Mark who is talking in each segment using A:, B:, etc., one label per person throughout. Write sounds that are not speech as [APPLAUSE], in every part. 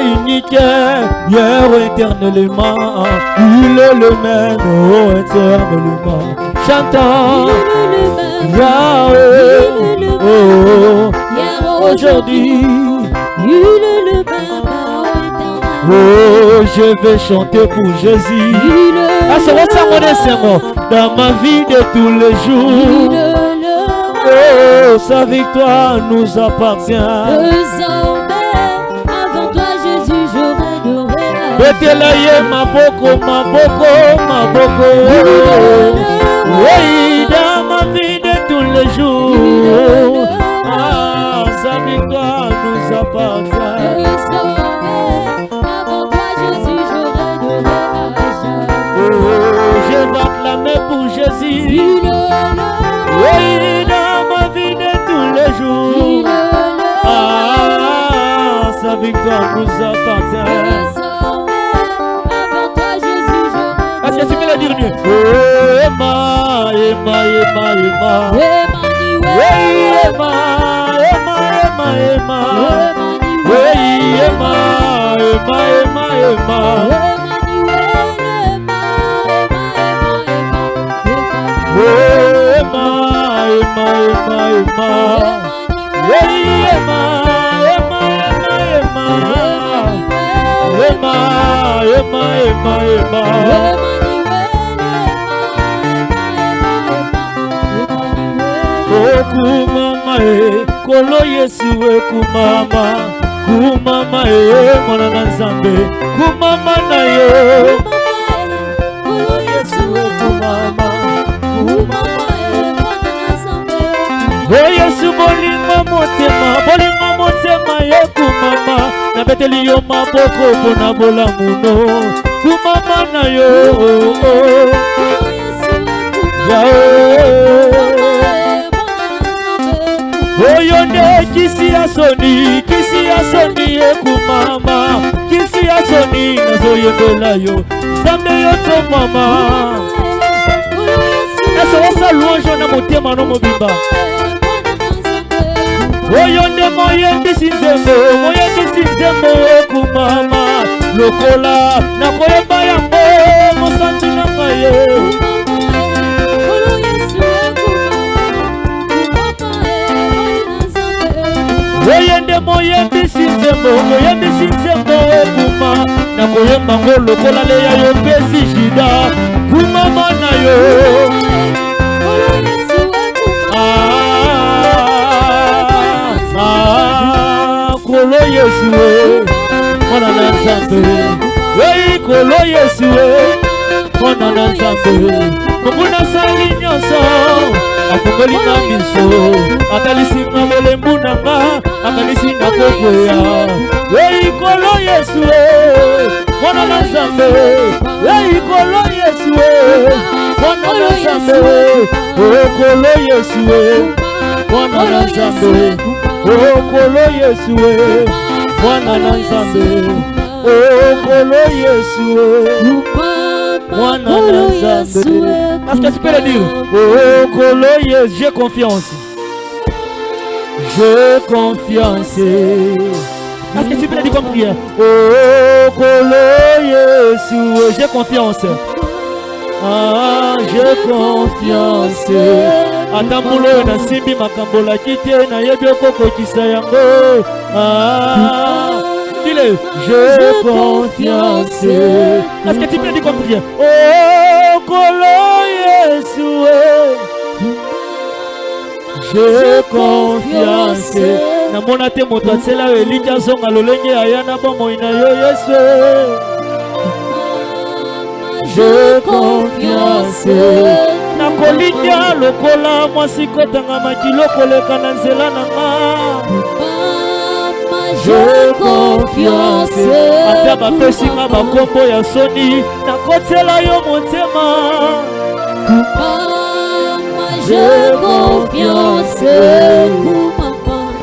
A: unique, hier éternellement, il est le même, oh éternellement. Chantant, Yahweh, oh, aujourd'hui,
B: il est le même, oh
A: oh, je vais chanter pour Jésus. Ah, c'est mon dans ma vie de tous les jours. Oh, sa victoire nous appartient.
B: Régnerai.
A: Betelaye maboko, maboko, maboko. Oui, dans ma vie de tous les jours. Ah, sa victoire nous appartient. Pour Jésus. Oui, dans ma vie de tous les jours. Ah, sa victoire nous appartient. ema
B: ema
A: ema ema wei ema ema
B: ema ema wei ema ema
A: ema ema ema ema ema ema wei ema ema ema ema ema ema ema ema kumama, eh, kolo Yesu, eh, kumama. Eh, mwana na nzambe. Kumama na yo. Yesu, eh, kumama. o yesu bolingo motema bolingo motema ye kumama nabeteli yo maboko mpo na bolamuno kumama na yo yawe oyo nde kisi ya soni kisi ya soni ye kumama kisi ya soni nazoyembela yo nzambe yo to mama esokosa louange na motema no mobimba. Oyo nde moyembisi nzembo moyembisi nzembo ekumama. Lokola nakoyeba yango mosanzi na ngai ye oyo nde moyembisi nzembo moyembisi nzembo ekuma. Nakoyemba ngo lokola leya yo pesi jida kumama na yo. Kolo yesu e mwana na nzambe. Ei kolo yesu e mwana na nzambe. Mungu nasali nyonso afongoli na miso. Atalisinga molembu na nga akanisi na kokweya ei kolo yesu e mwana na nzambe. Ei kolo yesu e mwana na nzambe. O kolo yesu e mwana na nzambe. Okolo yesu e mwana na nzambe. Okolo yesu e mwana na nzambe. Est-ce que tu peux le dire? Yesu j'ai confiance j'ai confiance est-ce que tu peux le dire comme prière okolo yesu j'ai confiance. Ah j'ai confiance. Ata mbula oyo nasimbi makambo olaki te nayebi okokokisa yango Ah, dile j'ai confiance. Est-ce que tu peux dire comme prière oh kolo yesu j'ai confiance. Namona te moto asela oyo elingi azonga lolenge aya na bomoi na yo yesu. J'ai confiance. Nakolindia lokola mwasi kotangamaki lokoleka na nzela na nga. Je confiance. ata bapesinga bakombo ya soni. Nakotela yo motema
B: J'ai confiance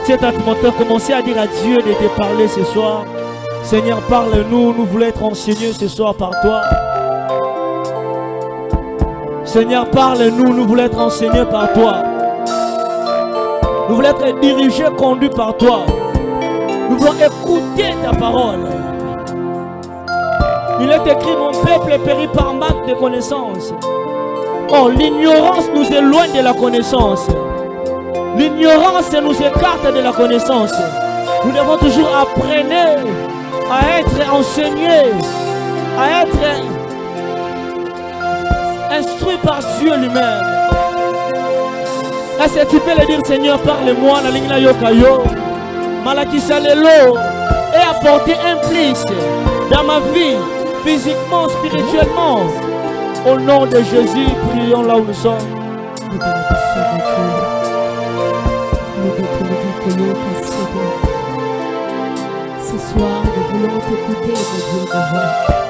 A: Tiens ta Timothée, commencez à dire à Dieu de te parler ce soir. Seigneur, parle-nous, nous voulons être enseignés ce soir par toi. Seigneur, parle-nous, nous voulons être enseignés par toi. Nous voulons être dirigés, conduits par toi. Nous voulons écouter ta parole. Il est écrit, mon peuple périt par manque de connaissances. Oh, l'ignorance nous éloigne de la connaissance. L'ignorance nous écarte de la connaissance. Nous devons toujours apprendre à être enseignés, à être instruits par Dieu lui-même. Est-ce que tu peux le dire, Seigneur, parle-moi, la ligne yokayo, malakisa lelo, et apporter un plus dans ma vie, physiquement, spirituellement. Au nom de Jésus, prions là où nous sommes.
B: Ce soir, nous voulons t'écouter, mon Dieu, voix. Au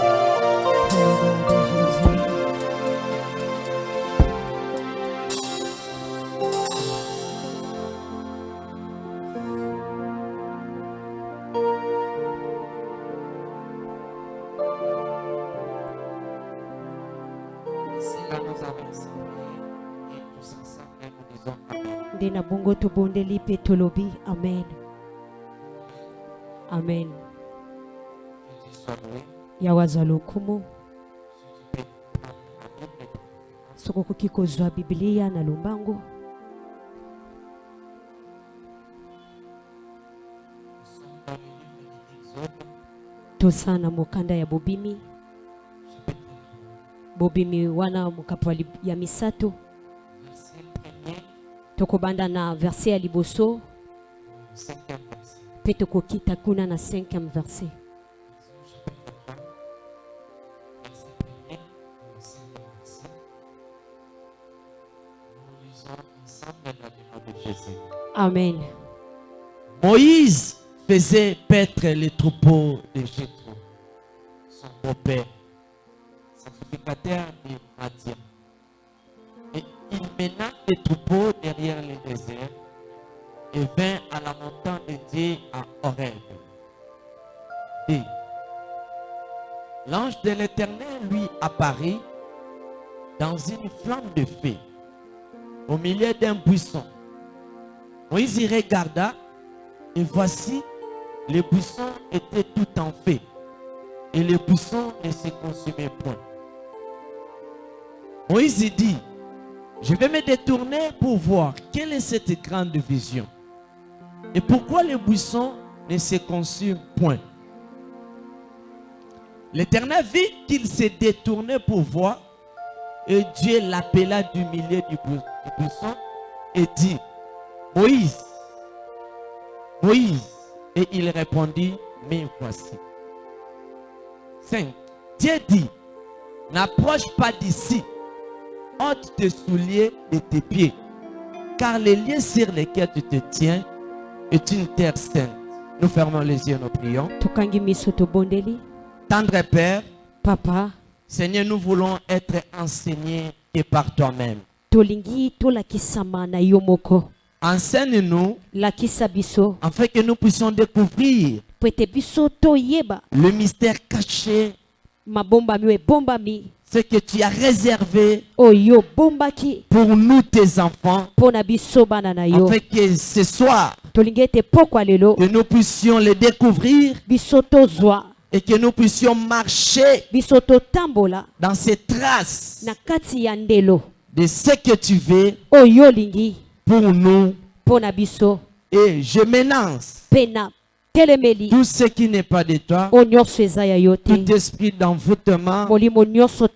B: nde na bongo tobondeli mpe tolobi. Amen. Amen.
C: Que tu sois loué.
B: yawe azwa lokumu
C: Si tu peux prendre la Bible,
B: soki okoki kozwa bibilia na lombango
C: nous sommes dans le livre de l'Exode,
B: toza na mokanda ya bobimi
C: chapitre
B: bobimi wana mokapo ya misato
C: 3, verset premier
B: tokobanda na verse ya liboso. Kuna na 5e verse
C: Exode, chapitre 3, verset.
B: Amen.
D: Moïse faisait paître les troupeaux de Jétro,
C: son beau-père, Et il mena les troupeaux derrière le désert et vint à la montagne de Dieu à Horeb.
D: Et l'ange de l'Éternel lui apparut dans une flamme de feu au milieu d'un buisson. Moïse y regarda et voici, le buisson était tout en feu et le buisson ne se consumait point. Moïse dit, je vais me détourner pour voir quelle est cette grande vision et pourquoi le buisson ne se consume point. L'Éternel vit qu'il s'est détourné pour voir et Dieu l'appela du milieu du buisson et dit, Moïse, Moïse. Et il répondit, mais voici. 5. Dieu dit, n'approche pas d'ici, ôte tes souliers de tes pieds, car les lieux sur lesquels tu te tiens est une terre sainte. Nous fermons les yeux, nous prions. Tendre Père,
B: papa
D: Seigneur, nous voulons être enseignés et par toi-même. Enseigne-nous afin que nous puissions découvrir le mystère caché, ce que tu as réservé
B: oyo obombaki
D: pour nous, tes enfants, afin que ce soir, que nous puissions les découvrir et que nous puissions marcher dans ces traces de ce que tu veux
B: oyo olingi
D: pour nous. Et je
B: telemeli
D: tout ce qui n'est pas de toi, tout esprit d'envoûtement,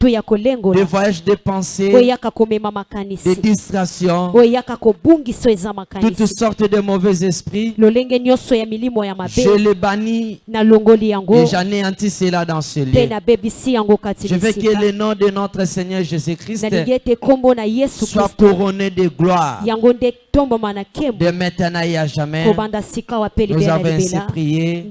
B: to ya
D: de
B: kolengola
D: voyage de pensée,
B: oyo eyaka komema
D: de
B: makanisi.
D: distraction,
B: oyo eyaka kobungisa oyo eza
D: toutes sortes de mauvais esprits. Je les bannis et j'anéantis cela dans ce lieu. Je veux que le nom de notre Seigneur Jésus-Christ soit couronné de gloire. De maintenant et à jamais. Nous avons ainsi prié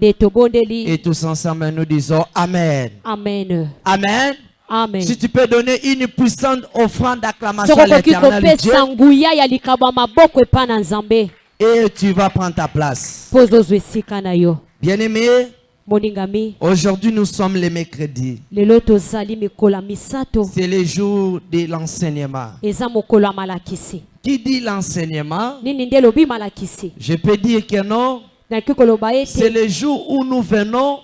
D: et tous ensemble nous disons Amen.
B: amen
D: Amen.
B: amen
D: Si tu peux donner une puissante offrande d'acclamation à l'éternel Dieu
B: nzambe
D: et tu vas prendre ta place. Bien-aimé, aujourd'hui nous sommes le mercredi.
B: lelo tozali mikolo ya misato
D: C'est le jour de l'enseignement. Qui dit l'enseignement? Je peux dire que non.
B: Koloba
D: C'est le jour où nous venons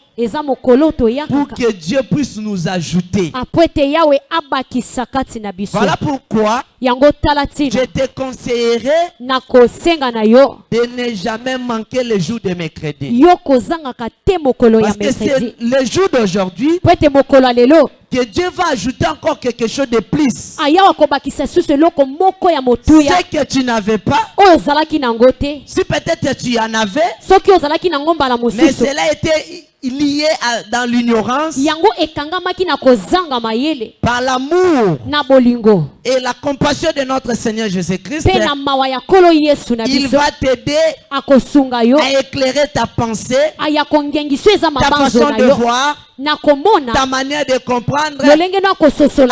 D: pour que Dieu puisse nous ajouter. Voilà pourquoi je te conseillerais de ne jamais manquer le jour de mercredi. Parce que c'est le jour d'aujourd'hui que Dieu va ajouter encore quelque chose de plus. Ce que tu n'avais pas, si peut-être tu en avais, mais cela était lié à- dans l'ignorance, par l'amour et la compassion de notre Seigneur Jésus-Christ. Il va t'aider à éclairer ta pensée, ta façon de voir, ta manière de comprendre,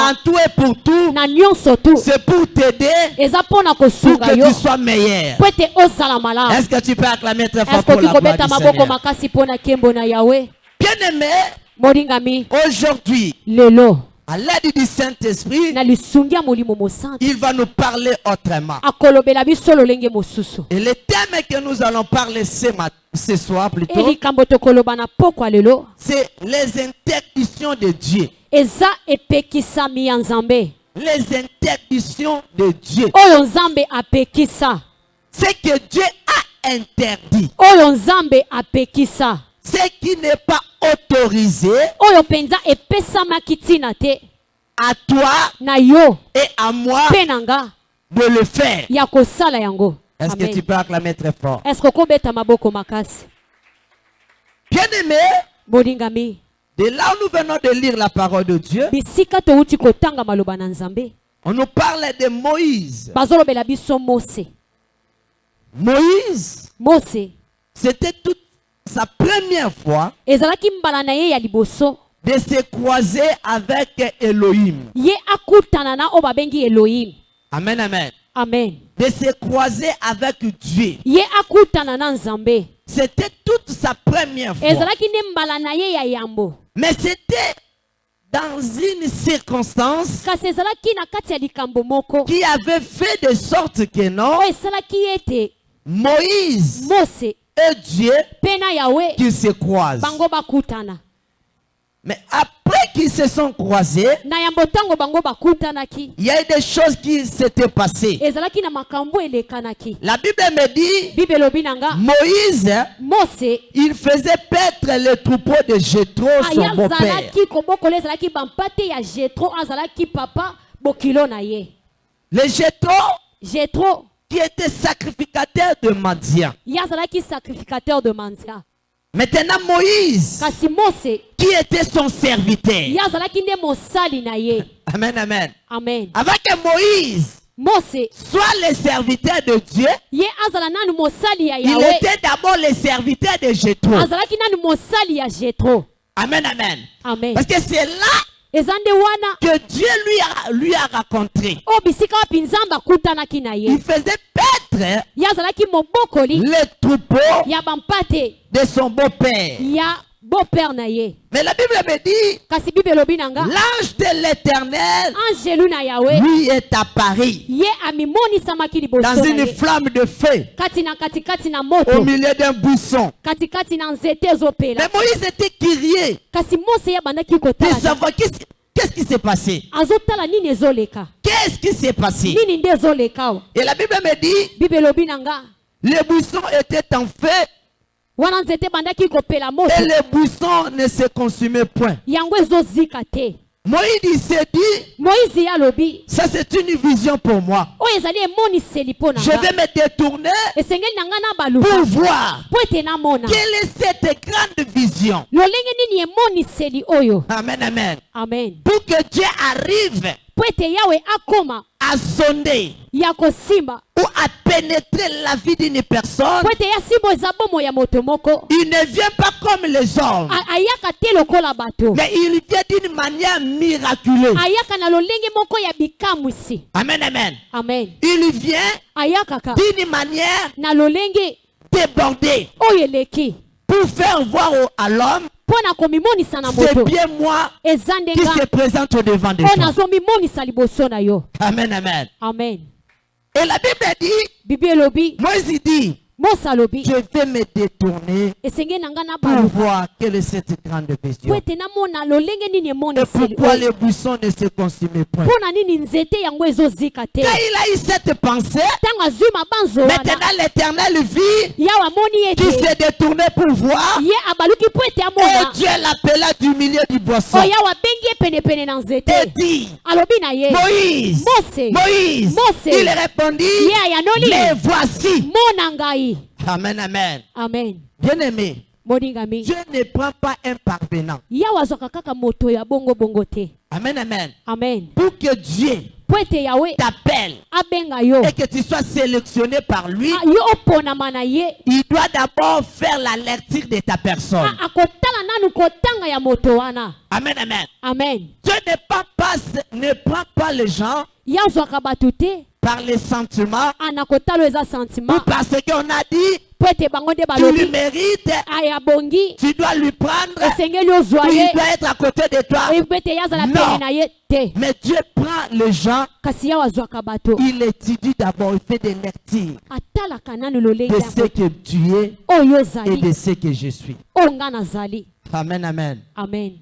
D: en tout et pour tout. C'est pour t'aider pour que tu sois meilleur. Est-ce que tu peux acclamer très fort pour la gloire du Seigneur? Bien-aimé,
B: molingami.
D: aujourd'hui, à l'aide du Saint-Esprit, il va nous parler autrement. Et le thème que nous allons parler ce, ce soir plutôt, c'est les interdictions de Dieu. Les interdictions de Dieu.
B: oyo nzambe apekisa
D: Ce que Dieu a interdit. Ce qui n'est pas autorisé
B: oyo mpenza epesamaki ntina te.
D: à toi
B: na yo.
D: et à moi
B: mpe na nga.
D: de le faire.
B: ya kosala yango.
D: Est-ce que tu peux acclamer très fort?
B: eske okobeta maboko makasi?
D: Bien-aimé,
B: bolingami
D: de là où nous venons de lire la parole de Dieu,
B: bisika touti kotanga maloba na nzambe.
D: on nous parle de Moïse.
B: bazolobela biso mose.
D: Moïse,
B: mose.
D: c'était toute sa première fois
B: ezalaki mbala na ye ya liboso
D: de se croiser avec Elohim.
B: ye akutana na oyo babengi elohim
D: Amen, amen.
B: amen
D: De se croiser avec Dieu.
B: ye akutana na nzambe
D: C'était toute sa première fois.
B: ezalaki nde mbala na ye ya yambo
D: Mais c'était dans une circonstance
B: kasi ezalaki na kati ya likambo moko
D: qui avait fait de sorte que non,
B: oyo esalaki ete
D: Moïse
B: mose
D: et Dieu qui se croisent. Mais après qu'ils se sont croisés, il y a eu des choses qui s'étaient passées. La Bible me dit, Moïse,
B: mose
D: il faisait paître le troupeau de Jétro, son beau-père. Le Jétro qui était sacrificateur de
B: azalaki sacrificateur de mandia
D: Maintenant Moïse, qui était son serviteur. Amen, amen.
B: amen
D: Avant que Moïse
B: mose
D: soit le serviteur de Dieu,
B: ye ya
D: il était d'abord le serviteur de Jétro. Amen, amen.
B: amen
D: Parce que c'est là que Dieu lui a, lui a
B: na ye
D: Il faisait paître
B: ye azalaki mobokoli
D: le troupeau
B: ya bampate
D: de son beau-père.
B: Beau-père na ye
D: Mais la Bible me dit,
B: kasi bible elobi na nga.
D: l'ange de l'éternel
B: angelu na yawe
D: lui est apparu
B: ye amimonisamaki liboso
D: dans une flamme de feu.
B: Kati na katikati na
D: au milieu d'un buisson.
B: katikati na nzete ezopela.
D: Mais Moïse était curieux
B: kasi mose
D: de savoir qu'est-ce qu'est-ce qui s'est passé? Qu'est-ce qui s'est passé? Et la Bible me dit, le buisson était en feu et le buisson ne se consumait point. Moïse s'est dit, ça c'est une vision pour moi. Je vais me détourner pour voir quelle est cette grande vision. Amen, amen.
B: amen
D: Pour que Dieu arrive
B: mpo ete yawe akoma ya kosimba
D: ou à pénétrer la vie d'une personne, il ne vient pas comme les hommes, mais il vient d'une manière miraculeuse. Amen, amen.
B: amen.
D: Il vient d'une manière débordée. pour faire voir à l'homme, c'est bien moi qui se présente au devant des gens. Amen, amen.
B: amen.
D: Et la Bible dit,
B: bibi elobi.
D: Moïse dit, je vais me détourner pour voir quelle est cette grande vision. Et pourquoi les buissons ne se consument point? Quand il a eu cette pensée, maintenant l'éternel vit
B: ete
D: s'est détourné pour voir et Dieu l'appela du milieu du boisson.
B: Na
D: et dit Moïse, Moïse, il répondit Mais voici, Amen, Amen.
B: amen
D: Bien aimé,
B: moningami
D: Dieu ne prend pas un parvenant.
B: yawe azwaka kaka moto ya bongo-bongo te
D: Amen, Amen.
B: amen
D: Pour que Dieu
B: mpo ete yawe
D: t'appelle
B: abenga yo
D: et que tu sois sélectionné par lui,
B: a- yo oponama na ye
D: il doit d'abord faire la lecture de ta personne.
B: a- akotala nanu kotanga ya moto wana
D: Amen, Amen.
B: amen
D: Dieu ne prend pas, ne prend pas les gens
B: bato te
D: par les sentiments ou parce qu'on a dit tu lui mérites,
B: aya bongi
D: tu dois lui prendre, ou il doit être à côté de toi. Non. Mais Dieu prend les gens, il étudie d'abord, il fait des lectures de ce que tu es et de ce que je suis. Amen, Amen.
B: amen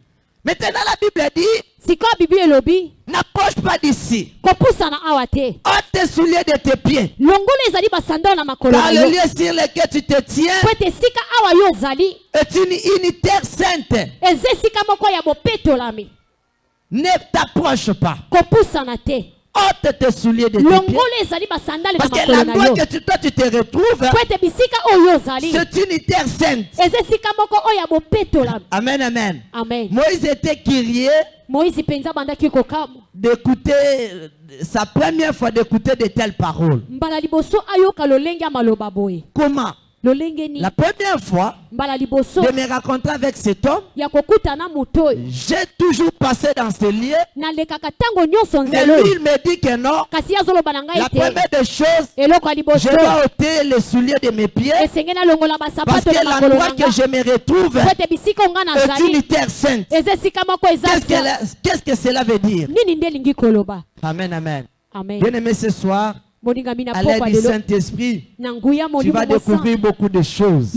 D: Maintenant, la Bible dit,
B: sikoyo bibi elobi
D: n'approche pas d'ici.
B: kopusana awa te
D: Ôte tes souliers de tes pieds.
B: longola ezali basandale na makolo
D: Car le lieu sur lequel tu te tiens
B: po ete esika awa yo ozali
D: est une unitaire sainte.
B: eza esika moko ya bopetolami
D: Ne t'approche pas.
B: kopusana te
D: Ôte tes souliers de tes Parce que l'endroit que tu, toi tu te retrouves, c'est sainte.
B: esika moko oyo ya bopetolami
D: Amen, amen.
B: amen.
D: Moïse était curieux d'écouter, euh, sa première fois d'écouter de telles paroles. Comment? La première fois de me rencontrer avec cet homme, j'ai toujours passé dans ce lieu. Mais lui, il me dit que non. La première des choses, je dois ôter les souliers de mes pieds. Parce que l'endroit que je me retrouve est
B: nazali
D: unitaire sainte. Qu'est-ce que, que cela veut dire? Amen, amen.
B: amen.
D: Bien aimé ce soir, à l'aide du Saint-Esprit, tu vas découvrir beaucoup de choses.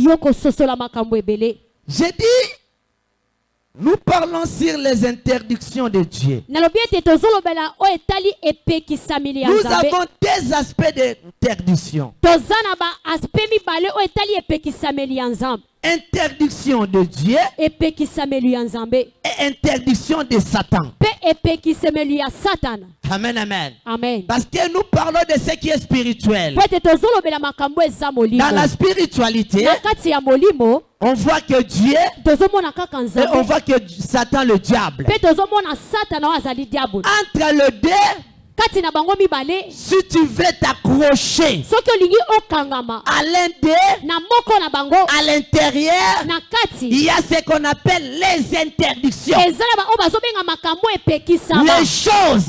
D: J'ai dit, nous parlons sur les interdictions de Dieu. Nous avons des aspects d'interdiction. Interdiction de Dieu et interdiction de Satan. Amen, amen.
B: amen
D: Parce que nous parlons de ce qui est spirituel. Dans la spiritualité, on voit que Dieu et on voit que Satan, le diable. Entre le deux, si tu veux t'accrocher à l'un d'eux, à l'intérieur, il y a ce qu'on appelle les interdictions.
B: epekisama
D: Les choses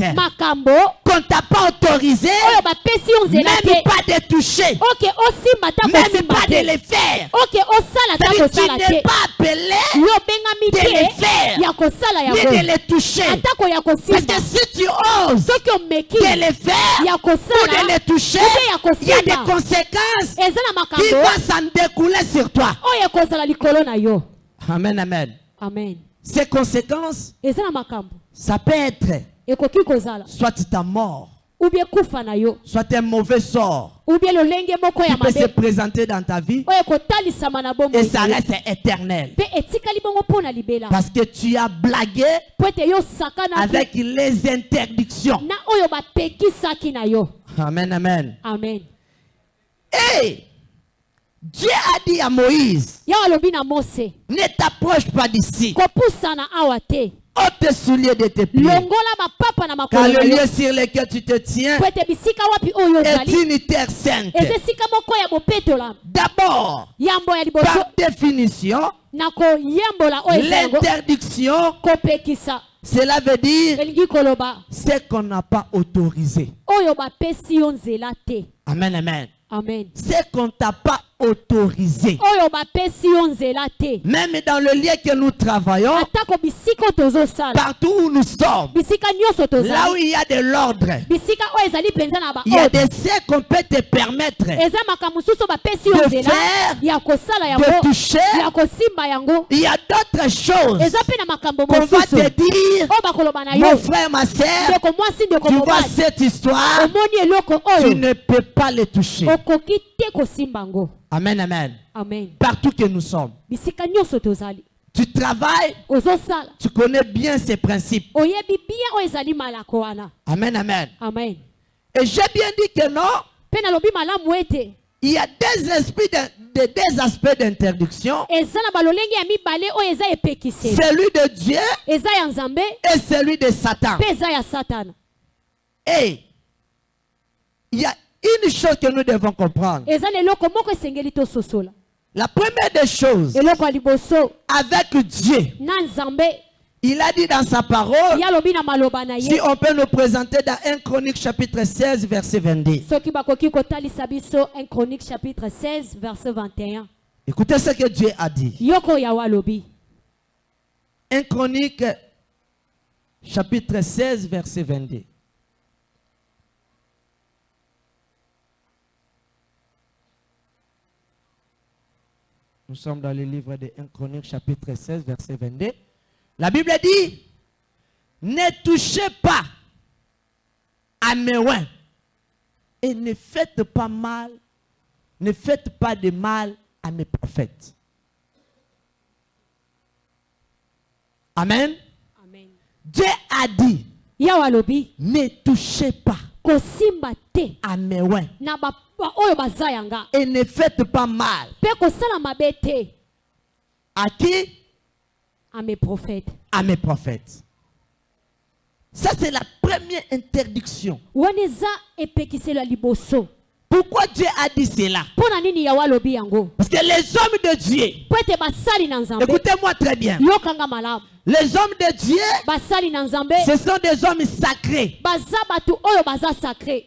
D: qu'on t'a pas autorisé,
B: oyo bapesi yo nzela
D: même pas de toucher, même pas de les faire. C'est-à-dire, tu n'es pas appelé de les faire, ni de les toucher. Parce que si tu oses de les faire. Ou de les toucher, il y a des conséquences qui vont s'en découler sur toi. Amen, amen.
B: amen.
D: Ces conséquences, ça peut être soit ta mort,
B: na yo.
D: Soit un mauvais sort
B: lolenge moko ya
D: qui peut se présenter dans ta vie et ça reste éternel. Parce que tu as blagué avec les interdictions. Amen, amen.
B: amen.
D: Et Dieu a dit à Moïse, ne t'approche pas d'ici. ôte tes souliers de tes pieds. Car le lieu sur lequel tu te tiens est une terre sainte. D'abord, par définition, l'interdiction, cela veut dire ce qu'on n'a pas autorisé. Amen, amen.
B: amen
D: Ce qu'on t'a pas autorisé. Même dans le lieu que nous travaillons, partout où nous sommes, là où il y a de l'ordre, il y a des siècles qu'on peut te permettre de faire, de toucher. Il y a d'autres choses qu'on va te dire, mon frère, ma
B: ndeko
D: tu vois cette histoire, tu ne peux pas les toucher. Amen, amen.
B: amen
D: Partout que nous sommes. Tu travailles, tu connais bien ces principes. Amen, amen.
B: amen
D: Et j'ai bien dit que non, il y a des, esprits de, de- des aspects d'interdiction. Celui de Dieu et celui de Satan. Et il y a une chose que nous devons comprendre. La première des choses, avec Dieu, il a dit dans sa parole, si on peut nous présenter dans 1 Chronique chapitre 16, verset 22.
B: soki bakoki kotalisa biso 1 chronique chapitre 16 verset 21
D: Écoutez ce que Dieu a dit.
B: yoko oyo yawe alobi
D: 1 Chronique chapitre 16, verset 22. Nous sommes dans le livre de 1 Chronique chapitre 16, verset 22. La Bible dit, ne touchez pas à mes oins et ne faites pas mal, ne faites pas de mal à mes prophètes. Amen.
B: amen
D: Dieu a dit, ne touchez pas
B: kosimba te. Na oyo baza yanga.
D: Et ne faites pas mal.
B: mpe kosala mabe te.
D: À qui?
B: À mes prophètes.
D: À mes prophètes. Ça, c'est la première interdiction.
B: wana eza epekiselo ya liboso
D: Pourquoi Dieu a dit cela? Parce que les hommes de Dieu, écoutez-moi très bien, les hommes de Dieu, ce sont des hommes sacrés.
B: baza bato oyo baza sacré.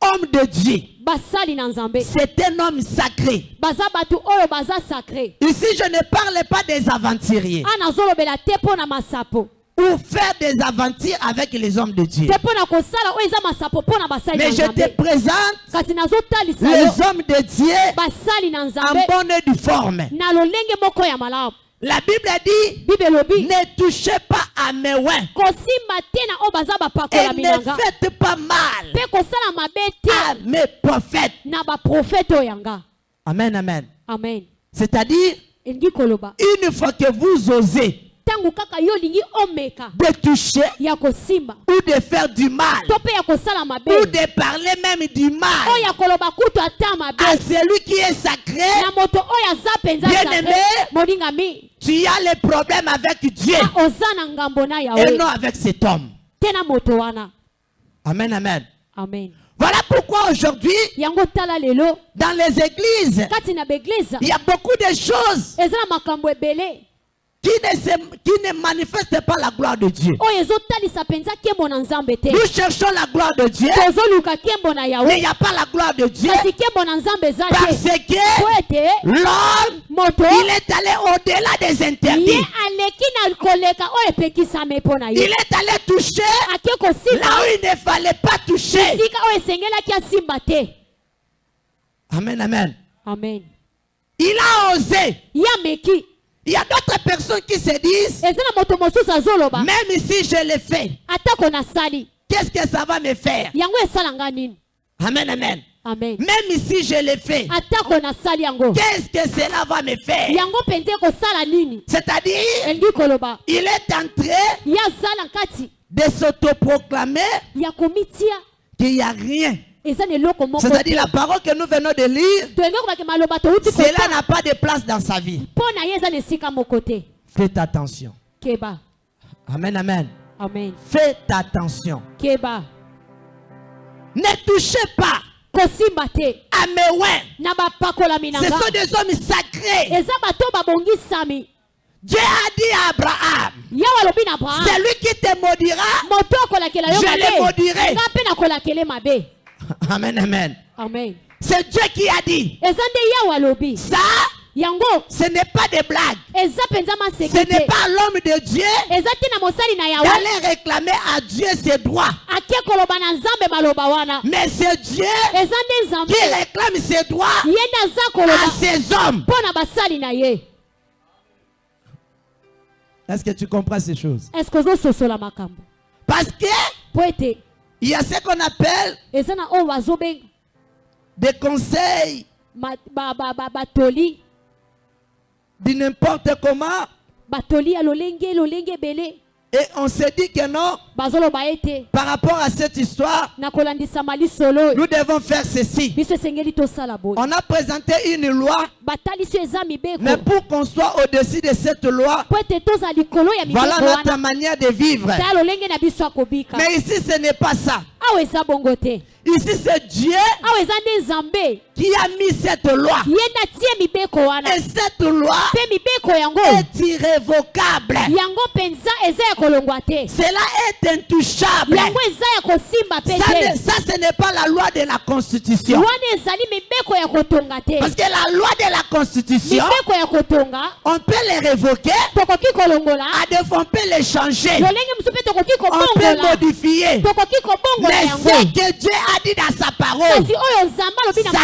D: Homme de Dieu, c'est un homme sacré. Ici, je ne parle pas des aventuriers ou faire des aventures avec les hommes de Dieu. Mais je te présente les hommes de Dieu en bonne et due forme. La Bible dit ne touchez pas à mes oins et ne faites pas mal à mes prophètes. Amen, amen.
B: amen
D: C'est-à-dire, une fois que vous osez
B: ntango kaka yo olingi omeka.
D: De toucher
B: ya kosimba
D: ou de faire du mal.
B: To mpe ya kosala mabe.
D: Ou de parler même du mal.
B: Oyo ya koloba kutu ata mabe.
D: À celui qui est sacré,
B: na moto oyo aza mpenza
D: Bien
B: sacré,
D: aimé.
B: molingami
D: tu as les problèmes avec Dieu.
B: Na oza na ngambo na
D: et non avec cet homme.
B: te na moto wana.
D: Amen, amen.
B: amen.
D: Voilà pourquoi aujourd'hui, dans les églises, il y a beaucoup de choses qui ne, se, qui ne manifestent pas la gloire de Dieu. Nous cherchons la gloire de Dieu, mais il n'y a pas la gloire de Dieu. Parce que l'homme, il est allé au-delà des interdits. Il est allé toucher là où il ne fallait pas toucher. Amen, amen.
B: amen.
D: Il a osé. Il y a d'autres personnes qui se disent, même si je le fais, qu'est-ce que ça va me faire? Amen, amen.
B: amen.
D: Même si je le fais,
B: atako nasali yango.
D: Qu'est-ce que cela va me faire? C'est-à-dire, il est en train de s'autoproclamer qu'il n'y a rien. C'est-à-dire la parole que nous venons de lire, cela n'a pas de place dans sa vie. Faites attention. Amen, amen.
B: amen.
D: Faites attention.
B: keba
D: Ne touchez pas Ce sont des hommes sacrés. Dieu a dit à Abraham,
B: abraham.
D: celui qui te maudira, Je le maudirai. [LAUGHS] Amen, amen.
B: amen.
D: C'est Dieu qui a dit. Ça,
B: yango.
D: ce n'est pas des blagues. Ce n'est pas l'homme de Dieu d'aller réclamer à Dieu ses droits. Mais c'est Dieu qui réclame ses droits à ses hommes. Est-ce que tu comprends ces choses? Parce que il y a ce qu'on appelle
B: bazobenga
D: des conseils de n'importe comment. Et on se dit que non, par rapport à cette histoire, nous devons faire ceci. On a présenté une loi, mais pour qu'on soit au-dessus de cette loi, voilà notre manière de vivre. Mais ici, ce n'est pas ça. Ici, c'est Dieu
B: nzambe
D: qui a mis cette loi. Et cette loi est irrévocable. Cela est intouchable. Ça, ça, ce n'est pas la loi de la Constitution. Parce que la loi de la Constitution, on peut les révoquer, à on peut les changer, on peut modifier. Mais ce que Dieu a dit dans sa parole, ça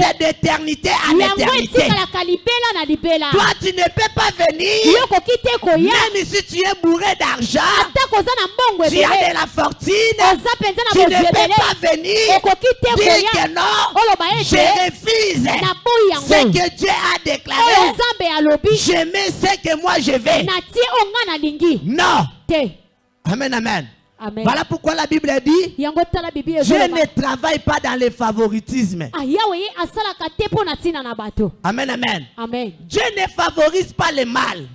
D: reste d'éternité à l'éternité. Toi, tu ne peux pas venir, même si tu es bourré d'argent, tu as de la fortune, tu ne peux pas venir. Dire que non, je refuse. Ce que Dieu a déclaré. Je mets ce que moi je vais. Non. Amen, amen.
B: Amen
D: Voilà pourquoi la Bible dit Dieu ne travaille pas dans le favoritisme.
B: Ah,
D: Amen, amen.
B: amen
D: Dieu ne favorise pas le mal.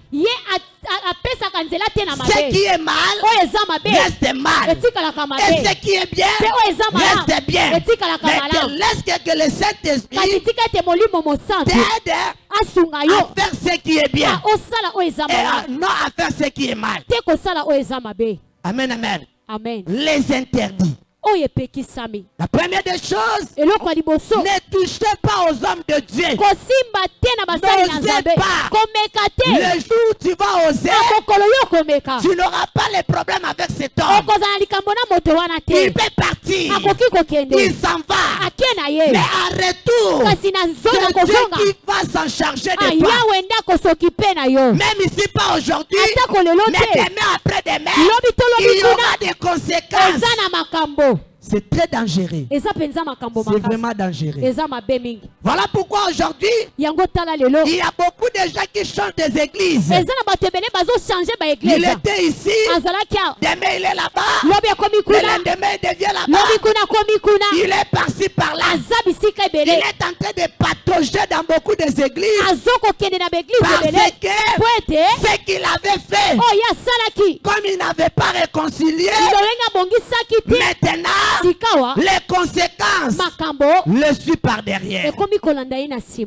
D: Ce qui est mal reste mal. Et ce qui est bien reste bien. Mais laisse que, le Saint-Esprit t'aide à faire ce qui est bien.
B: Ah,
D: Et à- non à faire ce qui est mal. Amen, amen.
B: Amen
D: Les interdits. La première des choses, ne touchez pas aux hommes de Dieu. N'osez pas. Le jour où tu vas oser, tu n'auras pas les problèmes avec cet homme. Il peut partir. Il s'en va. Mais en retour, c'est Dieu qui va s'en charger de toi. Même ici, pas aujourd'hui, mais demain après-demain, il y aura des conséquences. C'est très dangereux. C'est vraiment dangereux. Voilà pourquoi aujourd'hui, il y a beaucoup de gens qui changent des églises. Il était ici, demain il est là-bas, le lendemain il devient là-bas. Il est par-ci par-là. Il est en train de patauger dans beaucoup des églises. Parce que ce qu'il avait fait,
B: asalaki.
D: comme il n'avait pas réconcilié, maintenant les conséquences le suivent par derrière.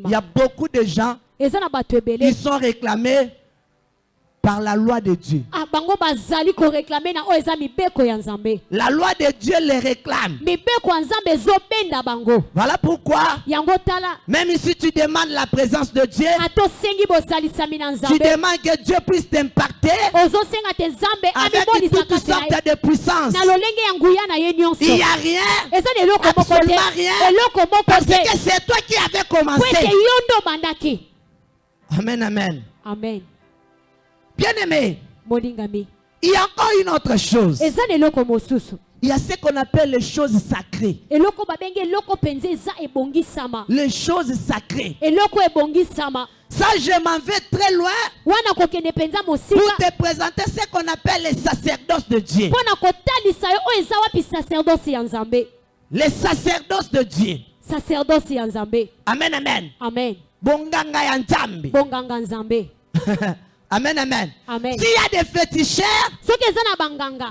D: Il y a beaucoup de gens
B: ebele
D: sont réclamés par la loi de Dieu.
B: Ah, nzambe
D: La loi de Dieu les réclame. Voilà pourquoi, même si tu demandes la présence de Dieu, tu demandes que Dieu puisse t'impacter avec
B: amimolisaka
D: toutes
B: te na ye
D: sortes de
B: nyonso
D: Il n'y a rien Absolument rien. parce que c'est toi qui avais commencé. Amen, amen.
B: amen
D: Bien-aimé, il y a encore une autre chose. Il y a ce qu'on appelle les choses sacrées. Les choses sacrées. Ça, je m'en vais très loin pour te présenter ce qu'on appelle les sacerdoces de Dieu. Les sacerdoces de Dieu.
B: sacerdoce ya nzambe
D: Amen, amen.
B: amen
D: Bonganga ya nzambe.
B: bonganga nzambe [LAUGHS]
D: amen, amen.
B: amen
D: S'il y a des féticheurs,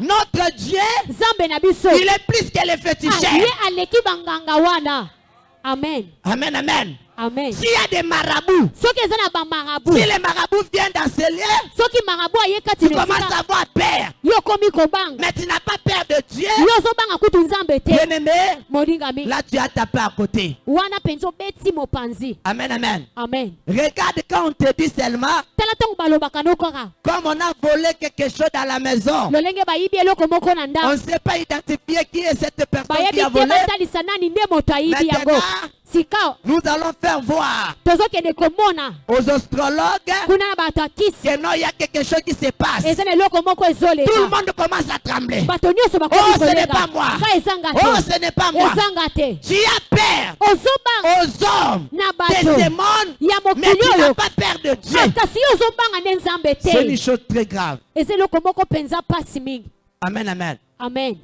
D: notre Dieu, il est plus que les féticheurs.
B: amen
D: Amen, amen. S'il y a des marabouts, si les marabouts viennent dans ce lieu,
B: kati
D: tu commences à avoir peur. Mais tu n'as pas peur de Dieu. Bien-aimé, là tu as tapé à côté. Amen, amen.
B: amen
D: Regarde quand on te dit seulement, comme on a volé quelque chose dans la maison, on ne sait pas identifier qui est cette personne qui a volé. Maintenant, nous allons faire voir. aux astrologues que non, il y a quelque chose qui se passe. Tout le monde commence à trembler.
B: bakomi
D: Oh, ce n'est pas moi. Oh, ce n'est pas moi. Tu as peur. Aux hommes.
B: Bato.
D: Démons,
B: ya
D: mais tu n'as pas peur de Dieu.
B: Ah,
D: C'est une chose très grave. Amen, amen.
B: amen.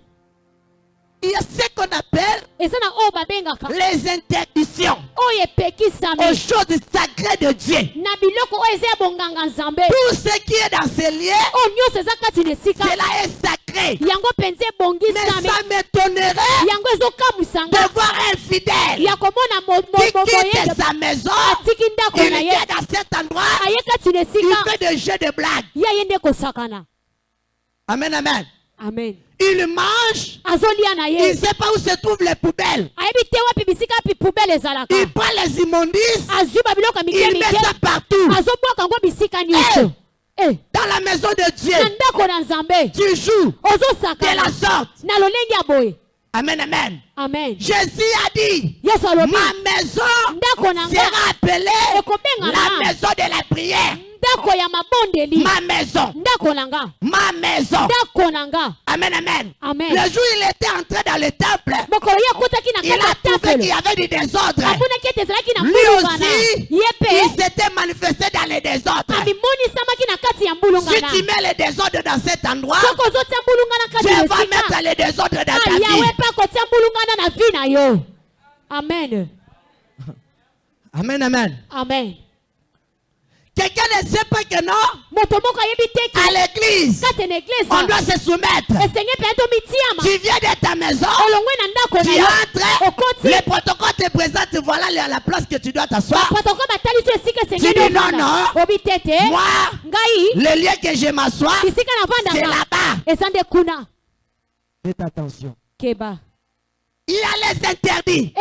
D: Il y a ce qu'on appelle les interdictions
B: attention
D: aux choses sacrées de Dieu. Tout ce qui est dans
B: ce lieu,
D: cela est sacré. Mais ça m'étonnerait de voir un fidèle qui quitte sa maison, il vient dans cet endroit, il fait des jeux de blagues. Amen, amen.
B: Amen.
D: Il mange, il ne sait pas où se trouvent les poubelles. Il prend les immondices, il met ça partout.
B: nyonso Eh,
D: Dans la maison de Dieu, tu joues de la sorte. Amen, amen.
B: amen.
D: Jésus a dit, ma maison sera appelée la maison de la prière.
B: Ndako ya mabondeli
D: Ma maison,
B: ndako na nga
D: ma maison.
B: ndako na nga
D: Amen, amen.
B: Amen.
D: Le jour où il était entré dans le temple,
B: mokolo ye akotaki na
D: il a
B: kati ya
D: trouvé qu'il
B: tempele
D: y avait du désordre.
B: amonaki ete ezalaki na
D: Lui
B: mbulungana
D: aussi, il s'était manifesté dans le désordre.
B: amimonisamaki na kati ya
D: Si tu mets le désordre dans cet endroit,
B: soki ozotia mbulungana kati
D: Dieu
B: na
D: va
B: esika
D: mettre le désordre dans
B: Ah,
D: ta
B: yawe
D: vie.
B: mpe akotia mbulungana na vi na yo amen
D: Amen, amen.
B: amen
D: Quelqu'un ne sait pas que non, à l'église, on doit se soumettre. Tu viens de ta maison, tu entres, le protocole te présente, voilà la la place que tu dois t'asseoir. Tu dis non, non. Moi, le lieu que je m'assois, c'est là-bas. Faites attention.
B: keba
D: Il a les interdits.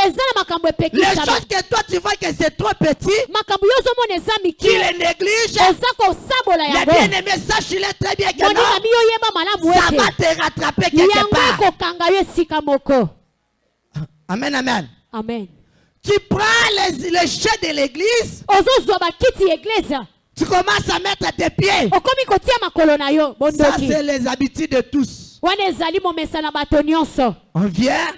D: Les choses que toi tu vois que c'est trop petit, tu les négliges. Les bien-aimés, sache-le très bien que non, ça va te rattraper quelque part. Amen, amen.
B: amen
D: Tu prends les, les chefs de l'église, tu commences à mettre tes pieds. Ça, c'est les habitudes de tous. On vient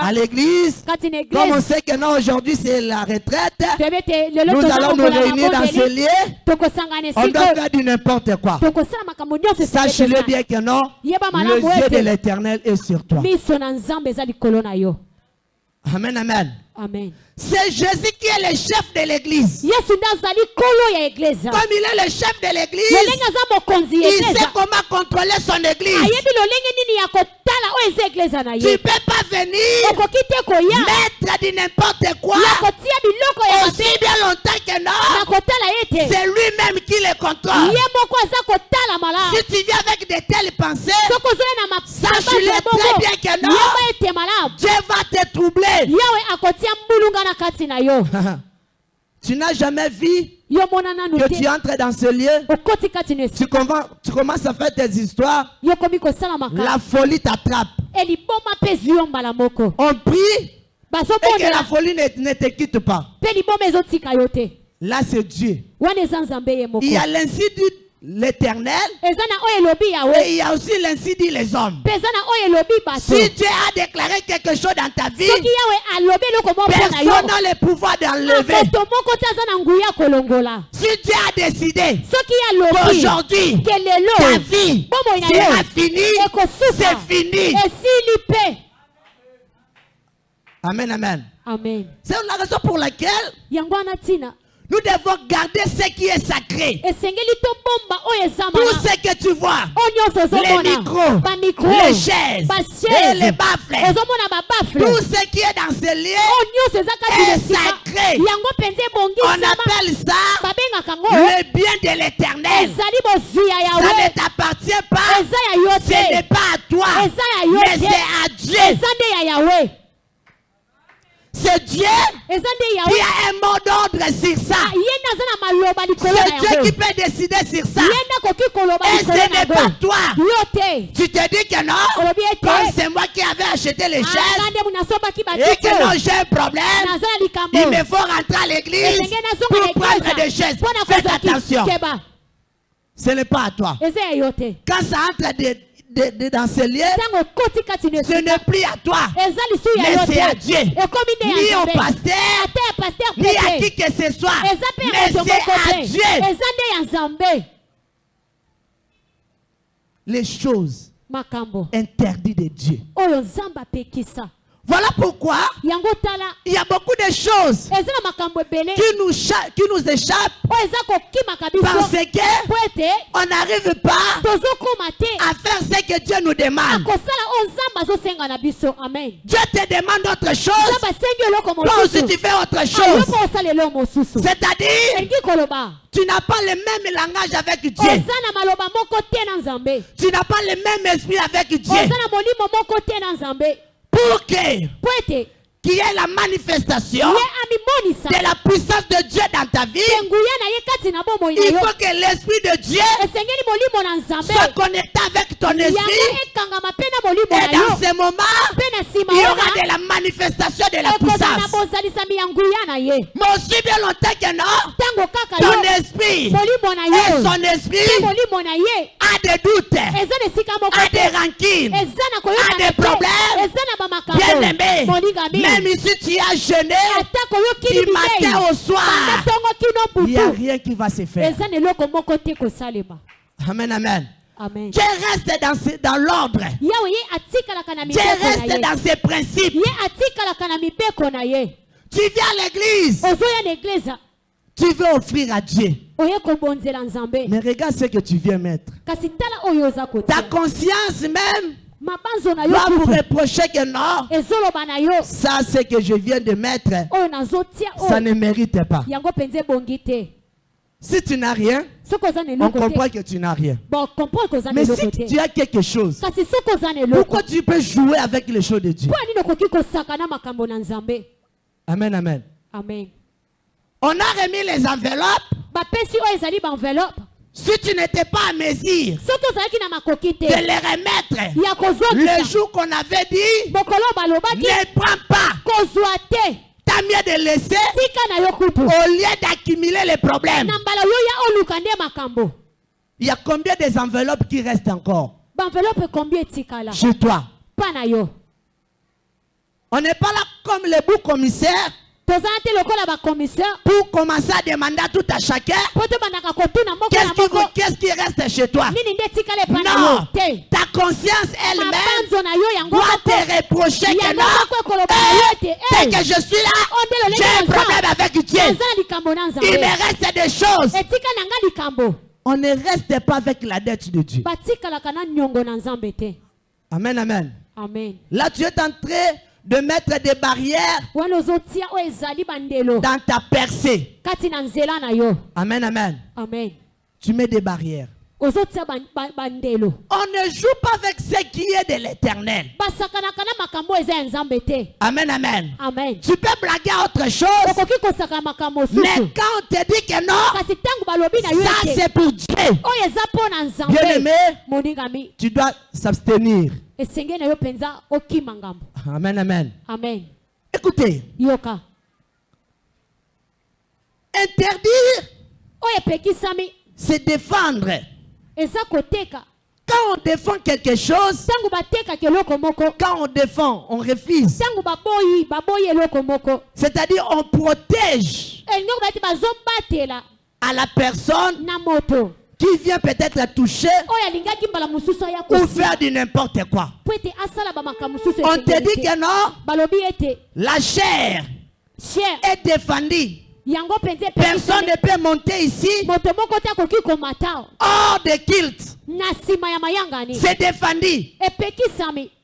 D: à l'église. Comme on sait que non, aujourd'hui, c'est la retraite. Nous allons nous réunir dans ce lieu. On doit faire du n'importe quoi.
B: esika
D: bien que non, le yeux de l'éternel est sur toi. Amen, amen.
B: amen
D: C'est Jésus qui est le chef de l'église. Comme il est le chef de l'église, il sait comment contrôler son église. Tu ne peux pas venir mettre du n'importe quoi aussi bien longtemps que non. C'est lui-même qui le contrôle. Si tu viens avec de telles pensées, Sache-le très bien que non. Dieu va te troubler. [LAUGHS] tu n'as jamais vu que tu entres dans ce lieu, tu, commences à faire tes histoires, la folie t'attrape. On prie et que la folie ne, ne te quitte pas. Là, c'est Dieu. Il y a l'ainsi dit l'éternel et il y a aussi l'ainsi dit les hommes. Si Dieu a déclaré quelque chose dans ta vie, personne n'a le pouvoir d'enlever. Si Dieu a décidé qu'aujourd'hui, ta vie sera finie, c'est fini. Amen, amen.
B: amen
D: C'est la raison pour laquelle Nous devons garder ce qui est sacré. Tout ce que tu vois, les micros, les chaises, et les baffles, tout ce qui est dans ce lieu, est sacré. on appelle ça
B: ngo
D: le bien de l'éternel. Ça ne t'appartient pas. Ce n'est pas à toi. Mais c'est à Dieu.
B: eza nde ya yawe
D: C'est Dieu qui a un mot d'ordre sur ça.
B: Ah,
D: C'est Dieu qui peut décider sur ça. Et ce n'est pas toi. Tu te dis que non, comme c'est moi qui avais acheté les chaises
B: nde nasombaki
D: et que non, j'ai un problème, il me faut rentrer à l'église pour prendre des
B: eglise
D: chaises. Faites attention. Ce n'est pas à toi. Quand ça entre de- de- de- dans ce lieu, ce n'est plus à toi. Mais c'est à Dieu. Ni au pasteur, ni à qui que ce soit. Mais c'est à Dieu. Les choses interdites de Dieu. Voilà pourquoi il y a beaucoup de choses qui nous, cha- qui nous échappent. Parce que on n'arrive pas à faire ce que Dieu nous demande.
B: amen.
D: Dieu te demande autre chose. aussi
B: mosusu.
D: tu fais autre chose. C'est-à-dire, tu n'as pas le même langage avec Dieu. Tu n'as pas le même esprit avec Dieu. Pour que qu'il y ait la manifestation de la puissance de Dieu dans ta vie, il faut que l'esprit de Dieu soit connecté avec ton esprit. Et dans ce moment, il y aura de la manifestation de la puissance. Mais aussi bien longtemps que non, ton esprit et son esprit a des doutes, a des
B: na
D: a des problèmes. Bien aimé, même ici tu as jeûné du matin au soir, il n'y a rien qui va se faire. Amen, amen.
B: amen.
D: Dieu reste dans, ce- dans l'ordre. Dieu reste dans ses principes. Tu viens à l'église, tu veux offrir à Dieu. Mais regarde ce que tu viens mettre. Ta conscience même doit vous reprocher que non, ça ce que je viens de mettre, ça ne mérite pas. Si tu n'as rien, on comprend que tu n'as rien. Mais si tu as quelque chose, pourquoi tu peux jouer avec les choses de Dieu? Amen, amen.
B: amen.
D: On a remis les enveloppes. Si tu n'étais pas à mesure de les remettre, le jour qu'on avait dit, ne prends pas. T'as mieux de laisser au lieu d'accumuler les problèmes. Il y a combien des enveloppes qui restent encore? Chez toi. On n'est pas là comme les bouts commissaires pour commencer à demander à tout à chacun qu'est-ce qui, reste chez toi? Non, ta conscience elle-même doit te reprocher que non. Dès
B: "Eh,
D: que je suis là,
B: oh,
D: j'ai un problème avec Dieu. Il me reste des choses. On ne reste pas avec la dette de Dieu. Amen, amen.
B: amen
D: Là, tu es en train de mettre des barrières dans ta percée. Amen, amen.
B: amen
D: Tu mets des barrières. On ne joue pas avec ce qui est de l'éternel. Amen, amen.
B: amen.
D: Tu peux blaguer à autre chose, mais quand on te dit que non, ça c'est pour Dieu. Bien aimé, tu dois s'abstenir. Amen, amen.
B: amen.
D: Écoutez,
B: yoka.
D: Interdire, c'est défendre. Quand on défend quelque chose, quand on défend, on refuse. C'est-à-dire, on protège
B: bazobatela.
D: à la personne qui vient peut-être toucher ou faire du n'importe quoi. On te dit que non, la chair. est défendue Personne ne peut monter ici hors de kilt. C'est défendu.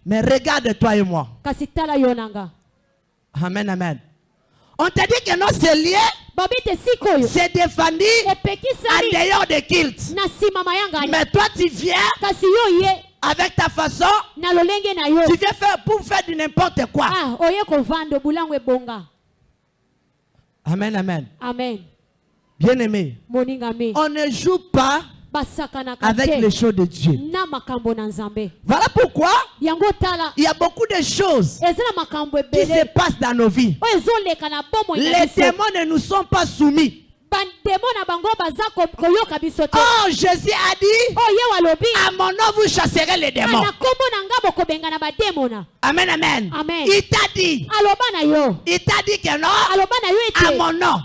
D: Mais regarde toi et moi. Amen, amen. On t'a dit que non, c'est lié, c'est défendu en dehors de kilt. Mais toi, tu viens avec ta façon, tu viens faire pour faire du n'importe quoi. Amen, amen.
B: amen
D: Bien aimé,
B: moningami
D: on ne joue pas avec les choses de Dieu. Voilà pourquoi il y a beaucoup de choses qui se passent dans nos vies. Les démons ne nous sont pas soumis. Oh, Jésus a dit,
B: walobi
D: à mon nom vous chasserez les démons. Amen, amen.
B: Amen.
D: Il t'a dit, il t'a dit que non, à mon nom,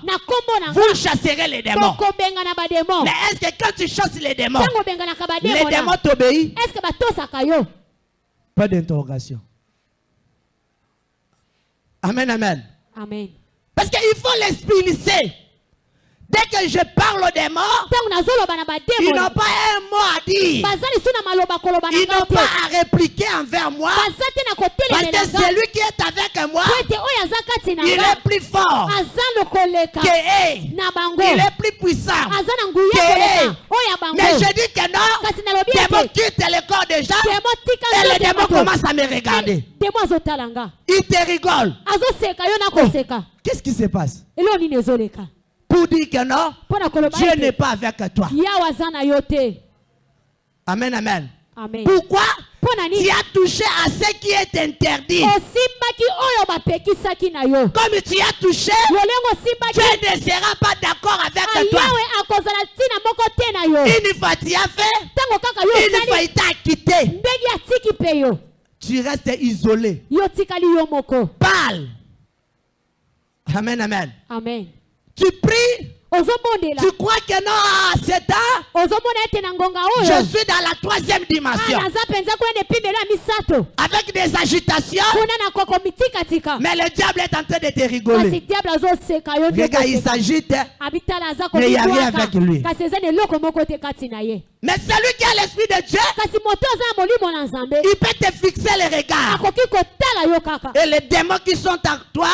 D: vous chasserez les démons. Mais est-ce que quand tu chasses les démons, les démons t'obéissent? Pas d'interrogation. Amen, amen.
B: amen
D: Parce qu'il faut l'expulser. Dès que je parle aux démons,
B: ntango nazoloba na
D: ils n'ont pas un mot à dire. Ils n'ont pas à répliquer envers moi. Parce que celui qui est avec moi, il est plus fort que eux. Il est plus puissant. Que eux. Mais je dis que non. Démon quitte le corps des gens. Et démons
B: bato.
D: commencent à me regarder.
B: nga
D: Ils te
B: na koseka
D: Qu'est-ce qui se passe? Pour dire que non, Dieu n'est pas avec toi. Amen, amen.
B: amen
D: Pourquoi? Tu as touché à ce qui est interdit. Comme tu as touché, Dieu ne sera pas d'accord avec toi.
B: na yo
D: Une fois tu as fait, une fois il t'a quitté. Tu restes isolé. Parle. Amen, amen.
B: amen
D: Tu pries,
B: ozobondela
D: tu crois que non,
B: ngonga oyo.
D: Je suis dans la troisième
B: Ah,
D: dimension.
B: misato.
D: Avec des agitations, mais le diable est en train de te rigoler. Regarde, il s'agite. Mais y a rien avec lui. Mais celui qui a l'esprit de Dieu, il peut te fixer les regards. Et les démons qui sont en toi,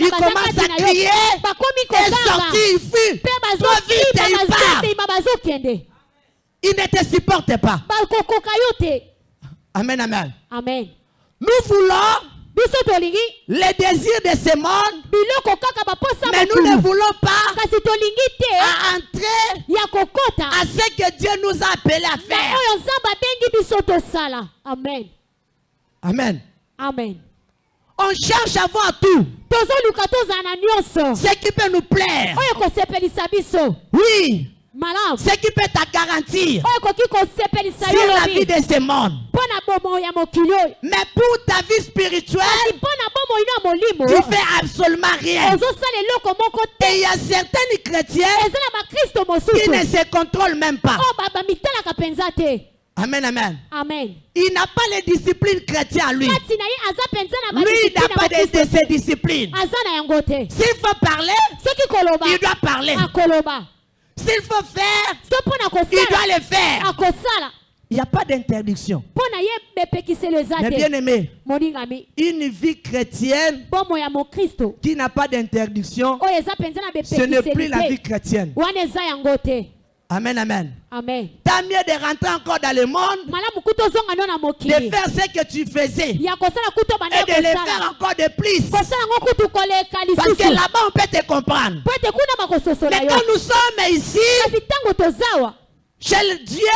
D: ils commencent à crier et sortir, vite, Ils ne te supportent pas.
B: te
D: Amen, amen.
B: amen.
D: Nous voulons les désirs de ce monde, mais nous ne voulons pas à entrer à ce que Dieu nous a appelés à faire.
B: amen.
D: Amen.
B: amen
D: On cherche à voir tout. Ce qui peut nous plaire. Oui, ce qui peut te garantir.
B: Oyo ekoki kosepelisa yo
D: sur la vie de ce monde. Mais pour ta vie spirituelle, tu fais absolument rien. Et il y a certains chrétiens qui ne se contrôlent même pas. Amen, amen.
B: amen
D: Il n'a pas les disciplines chrétiennes à lui. Lui, il n'a pas de, de ces disciplines. S'il faut parler, il doit parler. S'il faut faire, il doit le faire. Il n'y a pas d'interdiction. Mais bien aimé, une vie chrétienne qui n'a pas d'interdiction,
B: na
D: ce n'est plus la vie chrétienne. Amen, amen.
B: amen
D: Tant mieux de rentrer encore dans le monde, de faire ce que tu faisais et de le faire encore de plus. Parce que là-bas, on peut te comprendre. Mais quand nous sommes ici, chez Dieu,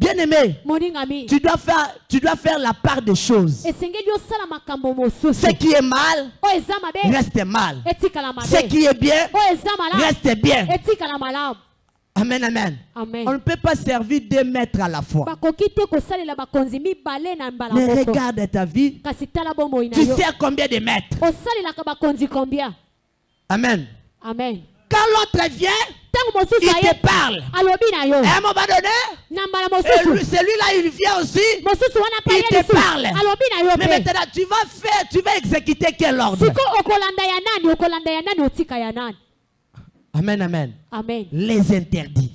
B: kati na nzambe
D: bien aimé,
B: moningami
D: tu dois faire, tu dois faire la part des choses. Ce qui est mal,
B: mabe
D: reste mal. Ce qui est bien,
B: malamu
D: reste bien. Amen, amen.
B: amen
D: On ne peut pas servir deux maîtres à la fois. Mais regarde ta vie. Tu sais combien de maîtres? Amen.
B: amen
D: Quand l'autre vient, il te parle. un moment donné, celui-là, il vient aussi. Il te parle. Mais maintenant, tu vas faire, tu vas exécuter quel ordre? Amen, amen.
B: amen
D: Les interdits.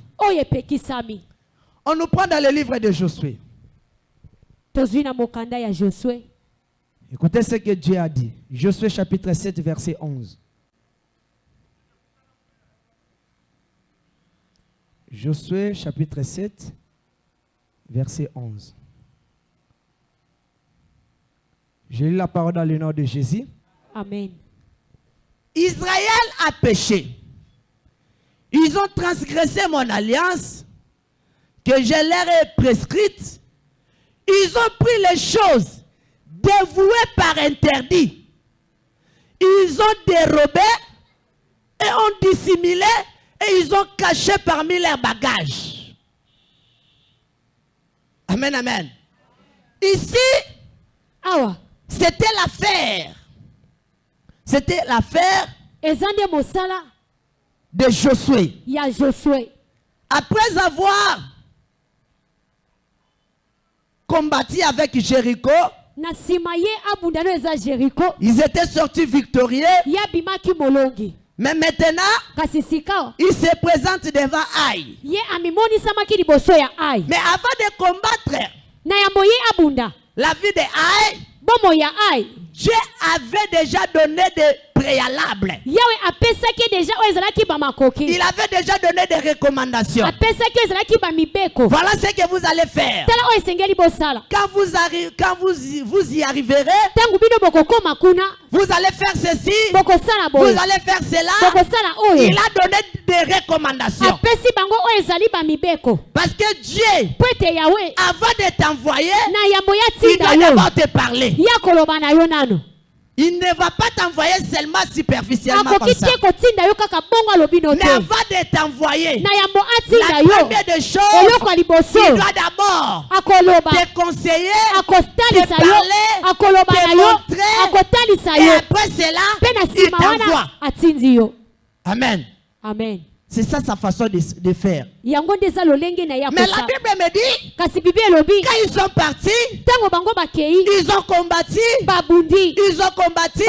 D: On nous prend dans le livre de Josué. Écoutez ce que Dieu a dit. Josué chapitre 7, verset 11. Josué chapitre 7, verset 11. J'ai lu la parole dans le nom de Jésus.
B: amen
D: Israël a péché. Ils ont transgressé mon alliance que je leur ai prescrite. Ils ont pris les choses dévouées par interdit. Ils ont dérobé et ont dissimulé et ils ont caché parmi leurs bagages. Amen, amen. Ici,
B: awa
D: c'était l'affaire. C'était l'affaire de Josué.
B: ya josue
D: Après avoir combattu avec Jéricho, ils étaient sortis victorieux. Mais maintenant, ils se présentent devant Aïe. Mais avant de combattre la vie de Aïe, Dieu avait déjà donné des Il avait déjà donné des recommandations. Voilà ce que vous allez faire.
B: bosala.
D: Quand vous, quand vous, y- vous y arriverez, vous allez faire ceci, vous allez faire cela.
B: oyo
D: Il a donné des recommandations.
B: bamibeko
D: Parce que Dieu, avant de t'envoyer, il doit d'abord te parler. Il ne va pas t'envoyer seulement superficiellement comme ça. Mais avant de t'envoyer, la première des choses, il doit d'abord te conseiller te parler, te montrer, et après cela, il t'envoie. Amen.
B: amen
D: C'est ça sa façon de, de faire. Mais la Bible me dit, quand ils sont partis, ils ont combattu, ils ont combattu,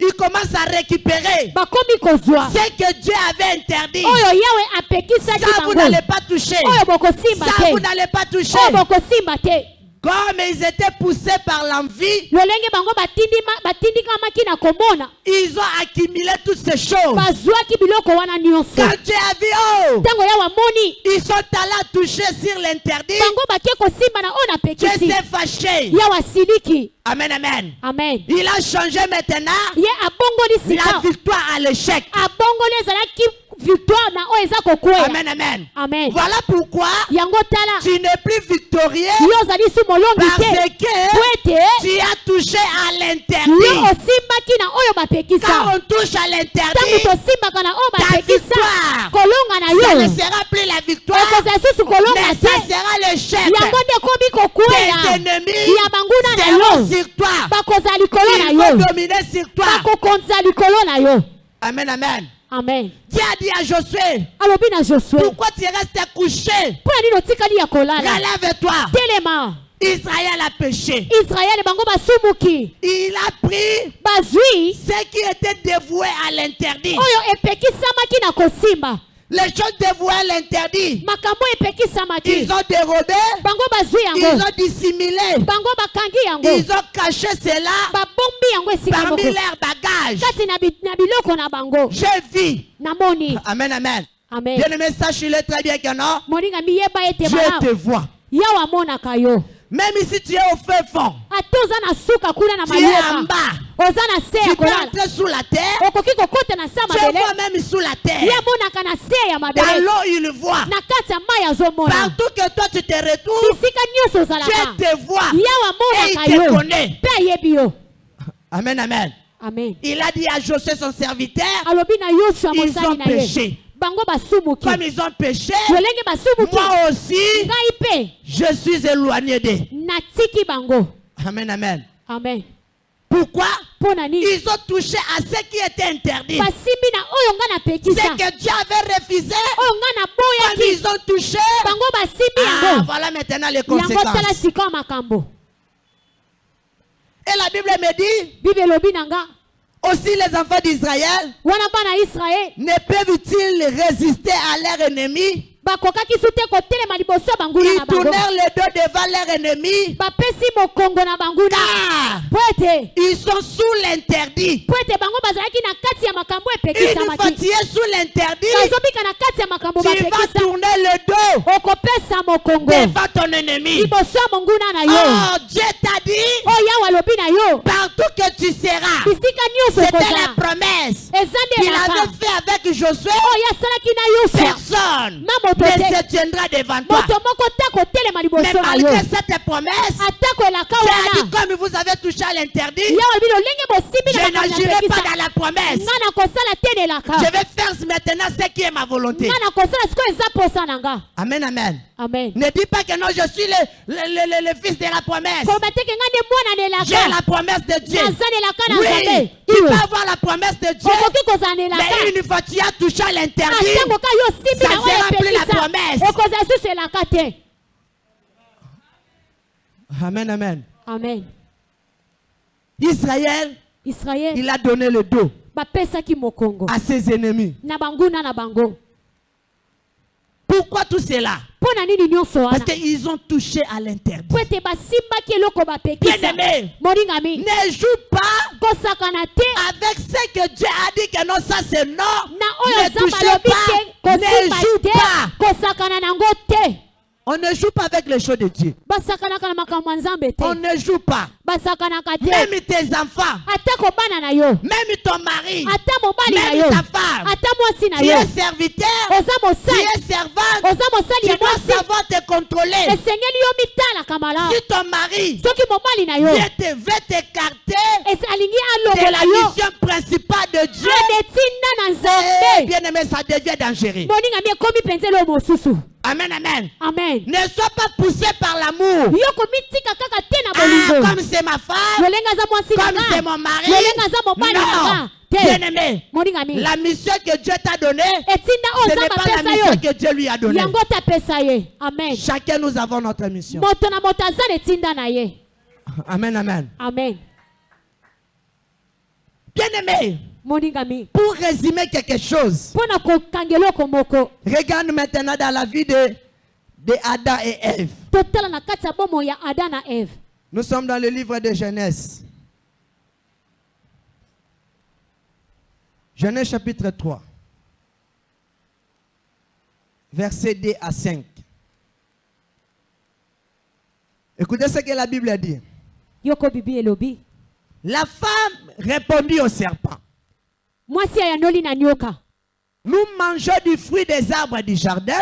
D: ils commencent à récupérer ce que Dieu avait interdit. Ça, vous n'allez pas toucher. Ça, vous n'allez pas toucher. Comme ils étaient poussés par l'envie, ils ont accumulé toutes ces choses. Quand Dieu a vu, oh, ils sont allés toucher sur l'interdit, Dieu s'est fâché. Amen, amen.
B: amen.
D: Il a changé maintenant. La victoire à l'échec.
B: Victoire na oyo eza kokweya
D: Amen, amen.
B: amen.
D: Voilà pourquoi
B: yango tala
D: tu n'es plus victorieux
B: yo ozali su molongi
D: parce
B: te.
D: que
B: po ete
D: tu as touché à
B: yo
D: l'interdit.
B: osimbaki na oyo
D: Quand on touche à
B: ntango
D: l'interdit,
B: tosimbaka na oyo
D: ta
B: bapekisa
D: victoire,
B: kolonga na
D: ça
B: yo
D: ne sera plus la victoire,
B: ekozala susu kolonga
D: mais
B: te.
D: ça sera l'échec.
B: yango nde komi
D: Tes
B: kokweya
D: ennemis
B: ya banguna na yo.
D: sur toi.
B: bakozala likolo na yo. bakokonza likolo yo.
D: Amen, amen.
B: Amen.
D: Dieu a dit à Josué,
B: alobi na josue
D: pourquoi tu restes couché?
B: mpo na nini otikali ya kolala
D: Relève-toi.
B: telema
D: Israël a péché.
B: israele bango basumuki.
D: Il a pris
B: bazwi
D: ce qui était dévoué à l'interdit.
B: oyo epekisamaki na kosimba
D: Les choses dévouées l'interdit. Ils ont dérobé, ils ont dissimulé, ils ont caché cela parmi leurs bagages. vu.
B: namoni
D: Amen, amen.
B: amen.
D: Bien aimé, sache-le très bien que non. Dieu te
B: malamu
D: Même si tu es au feu fond,
B: na
D: tu es en bas, tu peux entrer sous la terre, tu vois même sous la terre. Dans l'eau, il voit. Partout que toi tu te retrouves, Dieu te voit. Et il te connaît. Amen, amen.
B: amen.
D: Il a dit à Josué, son serviteur, ils ont péché. Comme ils ont péché, moi aussi, je suis éloigné d'eux. Amen, amen.
B: amen.
D: Pourquoi? Ils ont touché à ce qui était interdit. C'est que Dieu avait refusé.
B: naboyaki
D: ils ont touché, ah, voilà maintenant les conséquences. Et la Bible me dit, aussi les enfants d'Israël ne peuvent-ils résister à leur ennemi? Ils tournèrent le dos devant leur ennemi car ils sont sous l'interdit. Une fois tu es sous l'interdit, tu vas tourner le dos devant ton ennemi. Oh, Dieu t'a dit, partout que tu seras, c'était la promesse. Qu'il avait fait avec Josué. Personne
B: te
D: se tiendra devant toi. Mais malgré cette promesse, tu as dit comme vous avez touché à l'interdit, je n'agirai pas dans la promesse. Je vais faire maintenant ce qui est ma volonté. Amen, amen.
B: amen
D: Ne dis pas que non, je suis le, le, le- le- le fils de la promesse. J'ai la promesse de Dieu. Oui, tu peux avoir la promesse de Dieu? Mais une fois tu as touché à l'interdit,
B: simbi
D: ça sera plus la promesse. Amen, amen.
B: amen.
D: Israël,
B: israele
D: il a donné le dos à ses ennemis. Pourquoi tout cela? Parce qu'ils ont touché à l'interdit. Bien-aimé,
B: moningami
D: ne joue pas avec ce que Dieu a dit que non, ça c'est non. Ne touchez pas. Ne joue pas. On ne joue pas avec les choses de Dieu. On ne joue pas.
B: Basakanaka te
D: Même tes enfants,
B: atako bana na yo.
D: Même ton mari,
B: na
D: même
B: yo.
D: ta femme,
B: na
D: tu es serviteur, tu es servante,
B: oza mosali
D: tu
B: ya
D: dois
B: mwasi.
D: savoir te contrôler.
B: esengeli yo
D: Si ton mari
B: soki mobali na yo.
D: vient te- veut t'écarter
B: alingi
D: de la mission principale de Dieu,
B: na
D: eh,
B: nzambe.
D: Bien aimé, ça devient dangereux.
B: ekomi mosusu.
D: Amen, amen.
B: amen.
D: Ne sois pas poussé par l'amour. Ah, comme c'est ma femme, comme c'est mon mari. Non, bien aimé. La mission que Dieu t'a donnée, ce n'est pas la mission que Dieu lui a donnée.
B: amen.
D: Chacun nous avons notre mission. Amen, amen.
B: amen.
D: Bien aimé, pour résumer quelque chose, regarde maintenant dans la vie de, de Adam et Ève. Nous sommes dans le livre de Genèse. Genèse chapitre 3. Versets 2 à 5. Écoutez ce que la Bible a dit. La femme répondit au serpent. Nous mangeons du fruit des arbres du jardin,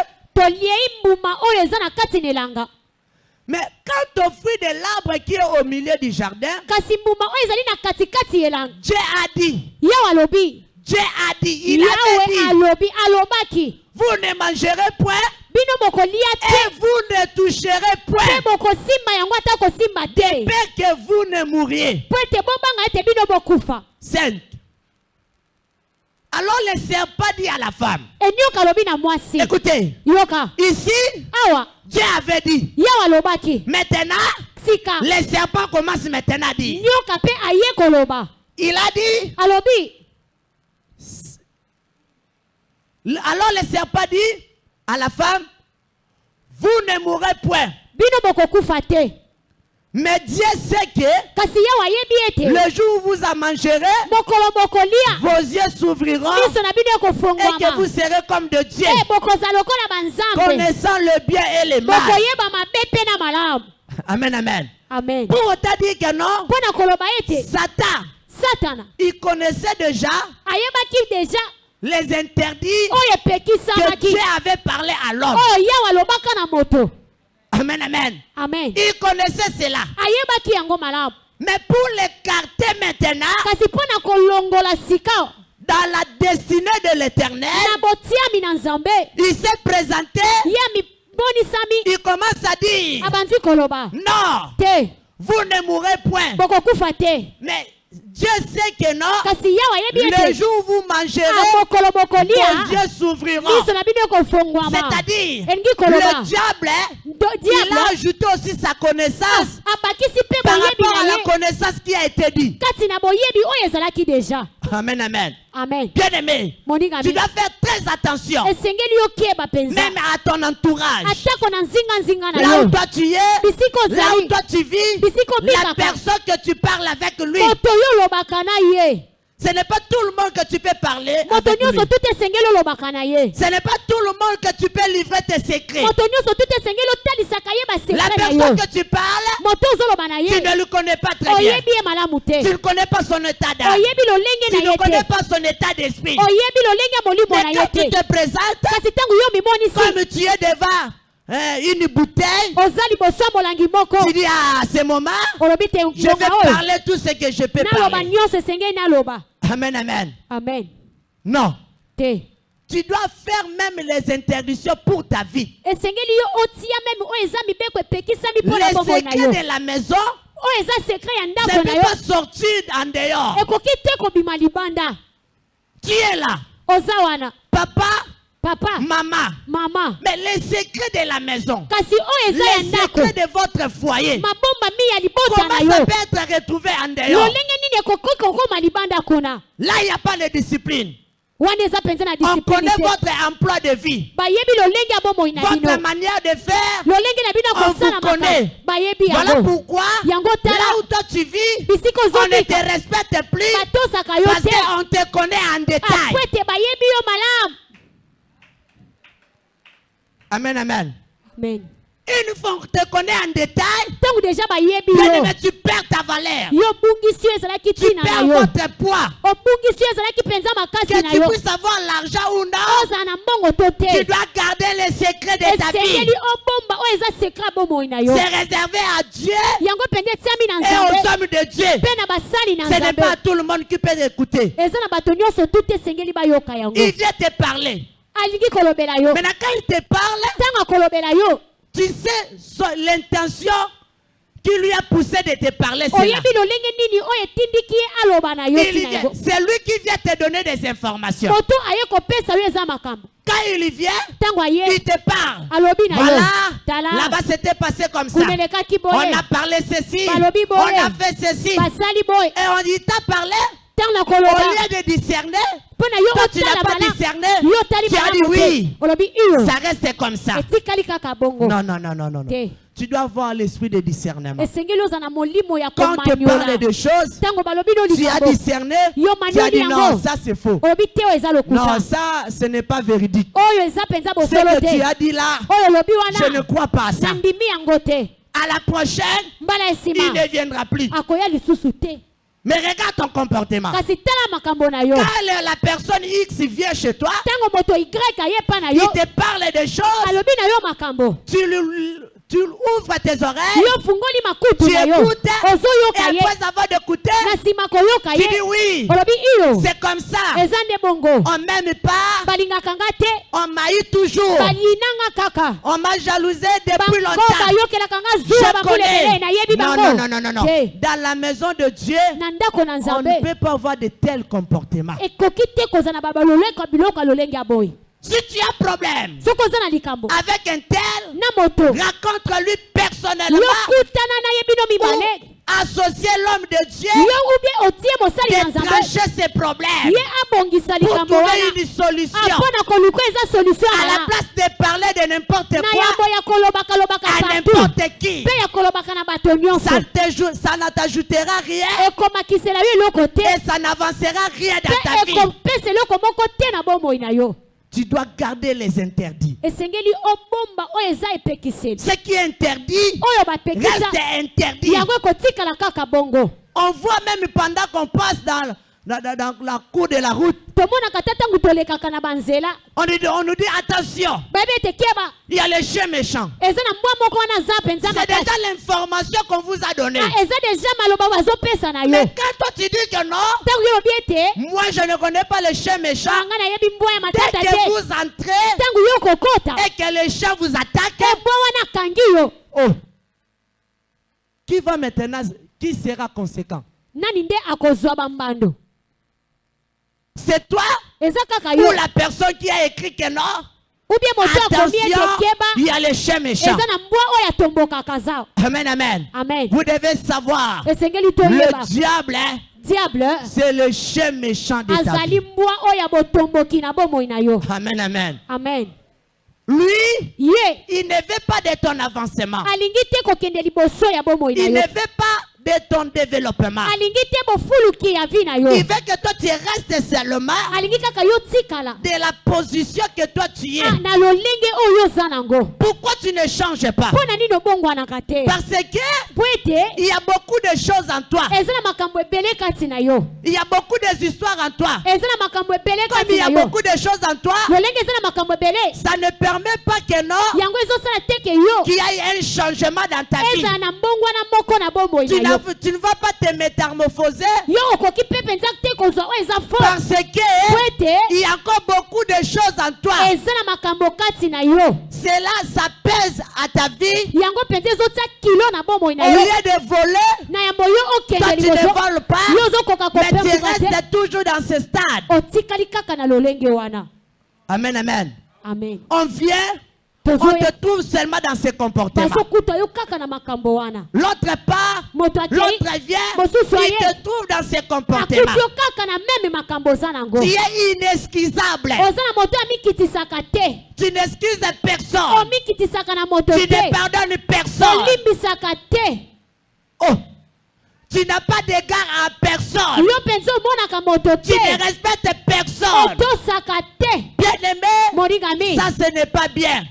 D: mais quant au fruit de l'arbre qui est au milieu du jardin, Dieu a dit, Dieu a dit, il
B: yawe
D: dit, vous ne mangerez point et vous ne toucherez point.
B: te.
D: peur que vous ne mouriez
B: ete bobanga ete bino bokufa
D: 5. Alors le serpent dit à la femme, écoutez, ici,
B: awa.
D: Dieu avait dit, maintenant,
B: sika.
D: le serpent commence maintenant à dire, il a dit,
B: alobi
D: alors le serpent dit à la femme, vous ne mourrez point. Mais Dieu sait que le jour où vous en mangerez, vos yeux s'ouvriront et que vous serez comme de Dieu,
B: e banzambe
D: connaissant le bien et le mal. Amen, amen.
B: amen.
D: Pour autant dire que non, Satan,
B: satana.
D: il connaissait déjà les interdits
B: oyo
D: que Dieu avait parlé à l'homme. Amen, amen.
B: amen.
D: Il connaissait cela.
B: ayebaki yango malamu.
D: Mais pour l'écarter maintenant
B: kasi mpo na kolongola sika.
D: dans la destinée de l'éternel,
B: na botiami na nzambe.
D: il s'est présenté,
B: ye mimonisami
D: il commence à dire,
B: abandi koloba.
D: Non,
B: te.
D: Vous ne mourrez point.
B: bokokufa te.
D: Mais Dieu sait que non. Le jour où vous mangerez,
B: ah,
D: vos yeux s'ouvriront. C'est-à-dire, le diable, il a ajouté aussi sa connaissance
B: abakisi mpe
D: par
B: boyebi
D: rapport à la
B: ye
D: connaissance qui a été dit. Amen, amen.
B: amen.
D: Bien-aimé, tu dois faire très attention, même à ton entourage. Là où toi tu es, là où toi tu vis, la personne que tu parles avec lui, ce n'est pas tout le monde que tu peux parler avec lui. Ce n'est pas tout le monde que tu peux livrer tes secrets. La personne que tu parles, tu ne le connais pas très bien. Tu ne connais pas son état d'âme. Tu ne connais pas son état d'esprit. Mais quand tu
B: te
D: te présentes, comme tu es devant hein, une bouteille, tu dis à ce moment, je vais parler tout ce que je peux parler. Amen, amen.
B: amen
D: Non.
B: te
D: Tu dois faire même les interdictions pour ta vie. Les secrets de la maison, ne
B: yo
D: pas sortir en dehors.
B: ekoki te kobima libanda
D: Tu es là? Papa,
B: papa.
D: Maman.
B: mama.
D: Mais les secrets de la maison,
B: kasi
D: les secrets de votre foyer, comment ça peut être retrouvé en dehors? Là, il n'y a pas de discipline. On connaît votre emploi de vie, votre manière de faire. On vous connaît. Voilà pourquoi, là où toi tu vis, on ne te respecte plus parce qu'on te connaît en détail.
B: apres ete bayebi yo malamu
D: Amen, amen.
B: amen
D: Une fois qu'on te connaît en détail, bien tu perds ta valeur. Tu perds votre poids.
B: makasi
D: Que tu puisses avoir l'argent ou non,
B: to
D: tu dois garder les secrets de ta vie.
B: yo
D: C'est réservé à Dieu et aux hommes de Dieu. Ce n'est pas tout le monde qui peut écouter. Il vient te parler. Maintenant, quand il te parle, tu sais l'intention qui lui a poussé de te parler. c'est lui qui vient te donner des informations. Quand il vient, il te parle. Voilà, là-bas c'était passé comme ça. On a parlé ceci, on a fait ceci. Et on dit, t'a parlé. Au lieu de discerner, toi tu n'as pas discerné. Tu as dit oui. Ça reste comme ça. Non, non, non, non, non. Tu dois avoir l'esprit de discernement. Quand on te
B: komaniola
D: parle de choses, tu as discerné, tu as dit non, ça c'est faux. Non, ça ce n'est pas véridique. Ce que tu as dit là, je ne crois pas à ça. À la prochaine, il ne viendra plus. Mais regarde ton comportement. Quand la personne X vient chez toi, il te parle des choses, tu, lui- tu ouvres tes oreilles, tu écoutes, et après avoir d'écouter, tu dis oui, c'est comme ça. On m'aime pas, on m'haït toujours.
B: balinanga kaka.
D: On m'a jalousé depuis longtemps. Je connais. Non, non, non, non, non, Dans la maison de Dieu, on ne peut pas avoir de tels comportements. Si tu as problème avec un tel, rencontre-lui personnellement. Ou associer l'homme de Dieu. Trancher ses problèmes. Pour trouver une solution.
B: eza solution
D: À la place de parler de n'importe quoi à n'importe qui, ça, ne t'ajoutera rien. Et ça n'avancera rien dans ta vie. Tu dois garder les interdits. Ce qui est interdit reste interdit. On voit même pendant qu'on passe dans, dans- la cour de la route, on, nous dit- on nous dit attention, il y a les chiens méchants. C'est déjà l'information qu'on vous a donnée.
B: Ah,
D: Mais quand toi tu dis que non, moi je ne connais pas les chiens méchants, dès que vous entrez et que les chiens vous attaquent,
B: yo.
D: Oh, qui va maintenant, qui sera conséquent? C'est toi ou la personne qui a écrit que non Attention, il y a les chiens méchants. Amen, amen.
B: amen.
D: Vous devez savoir, le diable, hein,
B: diable.
D: c'est le chien méchant de ta Amen, amen.
B: amen.
D: Lui, il ne veut pas de ton avancement. Il ne veut pas de ton développement.
B: alingi te bofuluki ya vi na yo
D: Il veut que toi tu restes seulement
B: alingi kaka yo tikala
D: de la position que toi tu es.
B: Ah, na lolenge oyo oza nango
D: Pourquoi tu ne changes pas?
B: Mpo na nini obongwanaka te?
D: Parce que
B: po ete
D: il y a beaucoup de choses en toi.
B: eza na makambo ebele kati na yo
D: Il y a beaucoup d'histoires en toi.
B: eza na makambo ebele
D: Comme il y a beaucoup de choses en toi,
B: lolenge eza na makambo ebele
D: ça ne permet pas que non,
B: yango ezosala te ke yo
D: qu'il y ait un changement dans ta vie.
B: ezala na mbongwana moko na bomoi
D: Tu,
B: na yo
D: tu ne vas pas te métamorphoser. parce que il y a encore beaucoup de choses en toi. Cela, ça pèse à ta vie. Au lieu de voler, toi tu ne voles pas, mais tu restes toujours dans ce stade. Amen, amen.
B: amen.
D: On vient, on
B: tozoya
D: te trouve seulement dans ces comportements. L'autre part, l'autre vient,
B: aye
D: te trouve dans ces
B: akuti
D: comportements. Tu es inexcusable. Tu n'excuses personne. Tu ne pardonnes personne. Oh, tu n'as pas d'égard à personne. Tu ne
B: te
D: respectes personne. Ça ce n'est pas bien.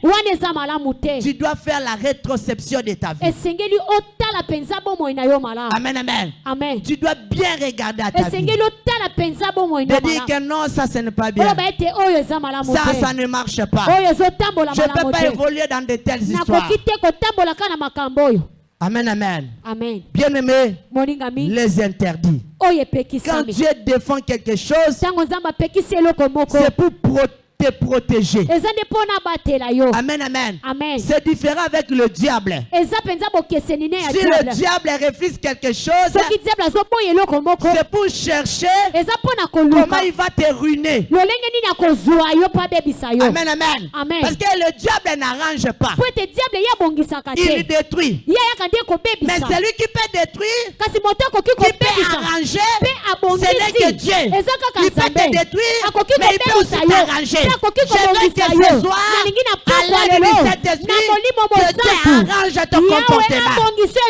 D: Tu dois faire la rétroception de ta vie. Amen, amen.
B: amen
D: Tu dois bien regarder à ta vie. De dire que non, ça ce n'est pas bien. Ça, ça ne marche pas. Je ne peux pas évoluer dans de telles histoires. Amen, amen.
B: amen
D: Bien-aimé, les interdits. Quand Dieu défend quelque chose, c'est pour pro- te protéger. Amen, amen.
B: amen
D: C'est différent avec le diable. Si le
B: diable
D: refuse quelque chose, c'est pour chercher comment il va te ruiner. Amen, amen.
B: Amen.
D: Parce que le diable n'arrange pas. Il détruit. Mais celui qui peut détruire, qui peut arranger, ce n'est que Dieu. Il peut te détruire,
B: akoki
D: mais il peut aussi t'arranger. Je veux que ce soir, à du
B: na
D: Saint-Esprit,
B: molimo
D: que Dieu arrange ton comportement.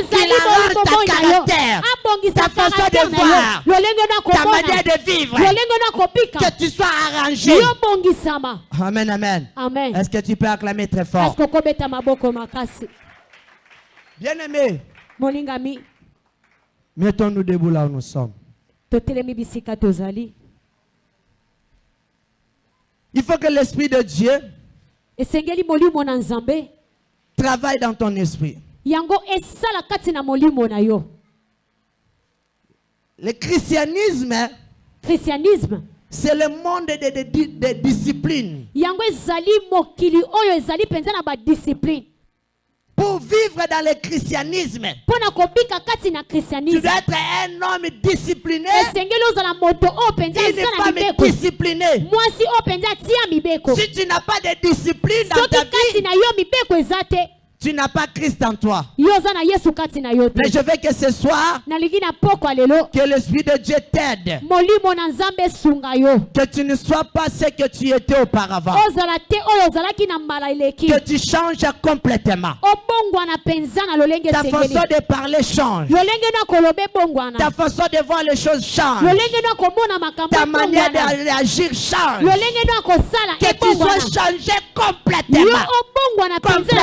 D: Qu'il arrange ta caractère, ta façon de voir, ta manière de vivre, que tu sois arrangé. Amen, amen.
B: amen.
D: Est-ce que tu peux acclamer très fort? Bien-aimé, mettons-nous debout là où nous sommes. Il faut que l'Esprit de Dieu travaille dans ton esprit. Le christianisme,
B: christianisme.
D: c'est le monde de, de, de, de discipline.
B: yango ezali mokili oyo ezali mpenza na badiscipline
D: Pour vivre dans le christianisme, tu dois être un homme discipliné, une femme disciplinée.
B: Mibeko
D: Si tu n'as pas de discipline dans
B: soki
D: ta
B: kati
D: vie,
B: na yo mibeko eza te
D: tu n'as pas Christ en toi. Mais je veux que ce soir, que l'Esprit de Dieu t'aide. Que tu ne sois pas ce que tu étais auparavant. Que tu changes complètement. Ta façon de parler change. Ta façon de voir les choses change. Ta manière réagir change. Que tu sois changé complètement.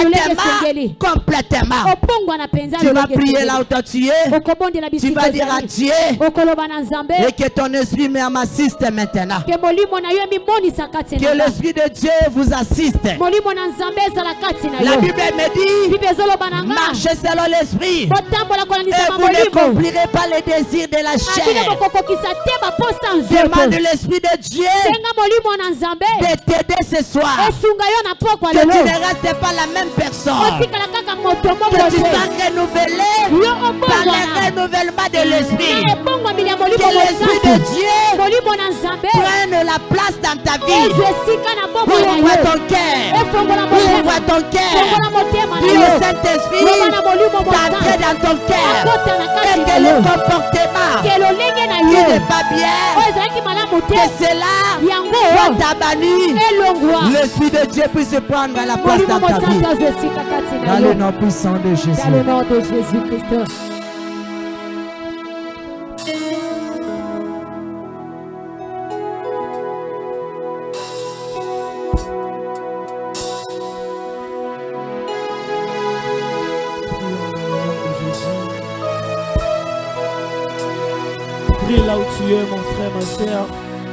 D: Complètement. Complètement. Tu vas prier là où toi tu es. Tu vas dire à Dieu et que ton esprit m'assiste maintenant. Que l'esprit de Dieu vous assiste. La Bible me dit marchez selon l'esprit. Et vous ne
B: mamolimo
D: accomplirez pas les désirs de la chair. Demande l'esprit de Dieu de t'aider ce soir. Que tu ne restes pas la même personne. Que tu sois renouvelé par le renouvellement de l'esprit. Que l'esprit de Dieu prenne la place dans ta vie.
B: na
D: Ouvre ton cœur.
B: efongola
D: Ouvre ton cœur.
B: yo
D: au Saint-Esprit
B: mosantu
D: dans ton cœur. Et que le comportement qui n'est pas bien,
B: te
D: que cela soit
B: elongwa
D: L'Esprit de Dieu puisse prendre la place dans ta vie. Dans le nom puissant de
B: dans le
D: Jésus.
B: nom de jésus christ
A: Prie là où tu es, mon frère, ma soeur.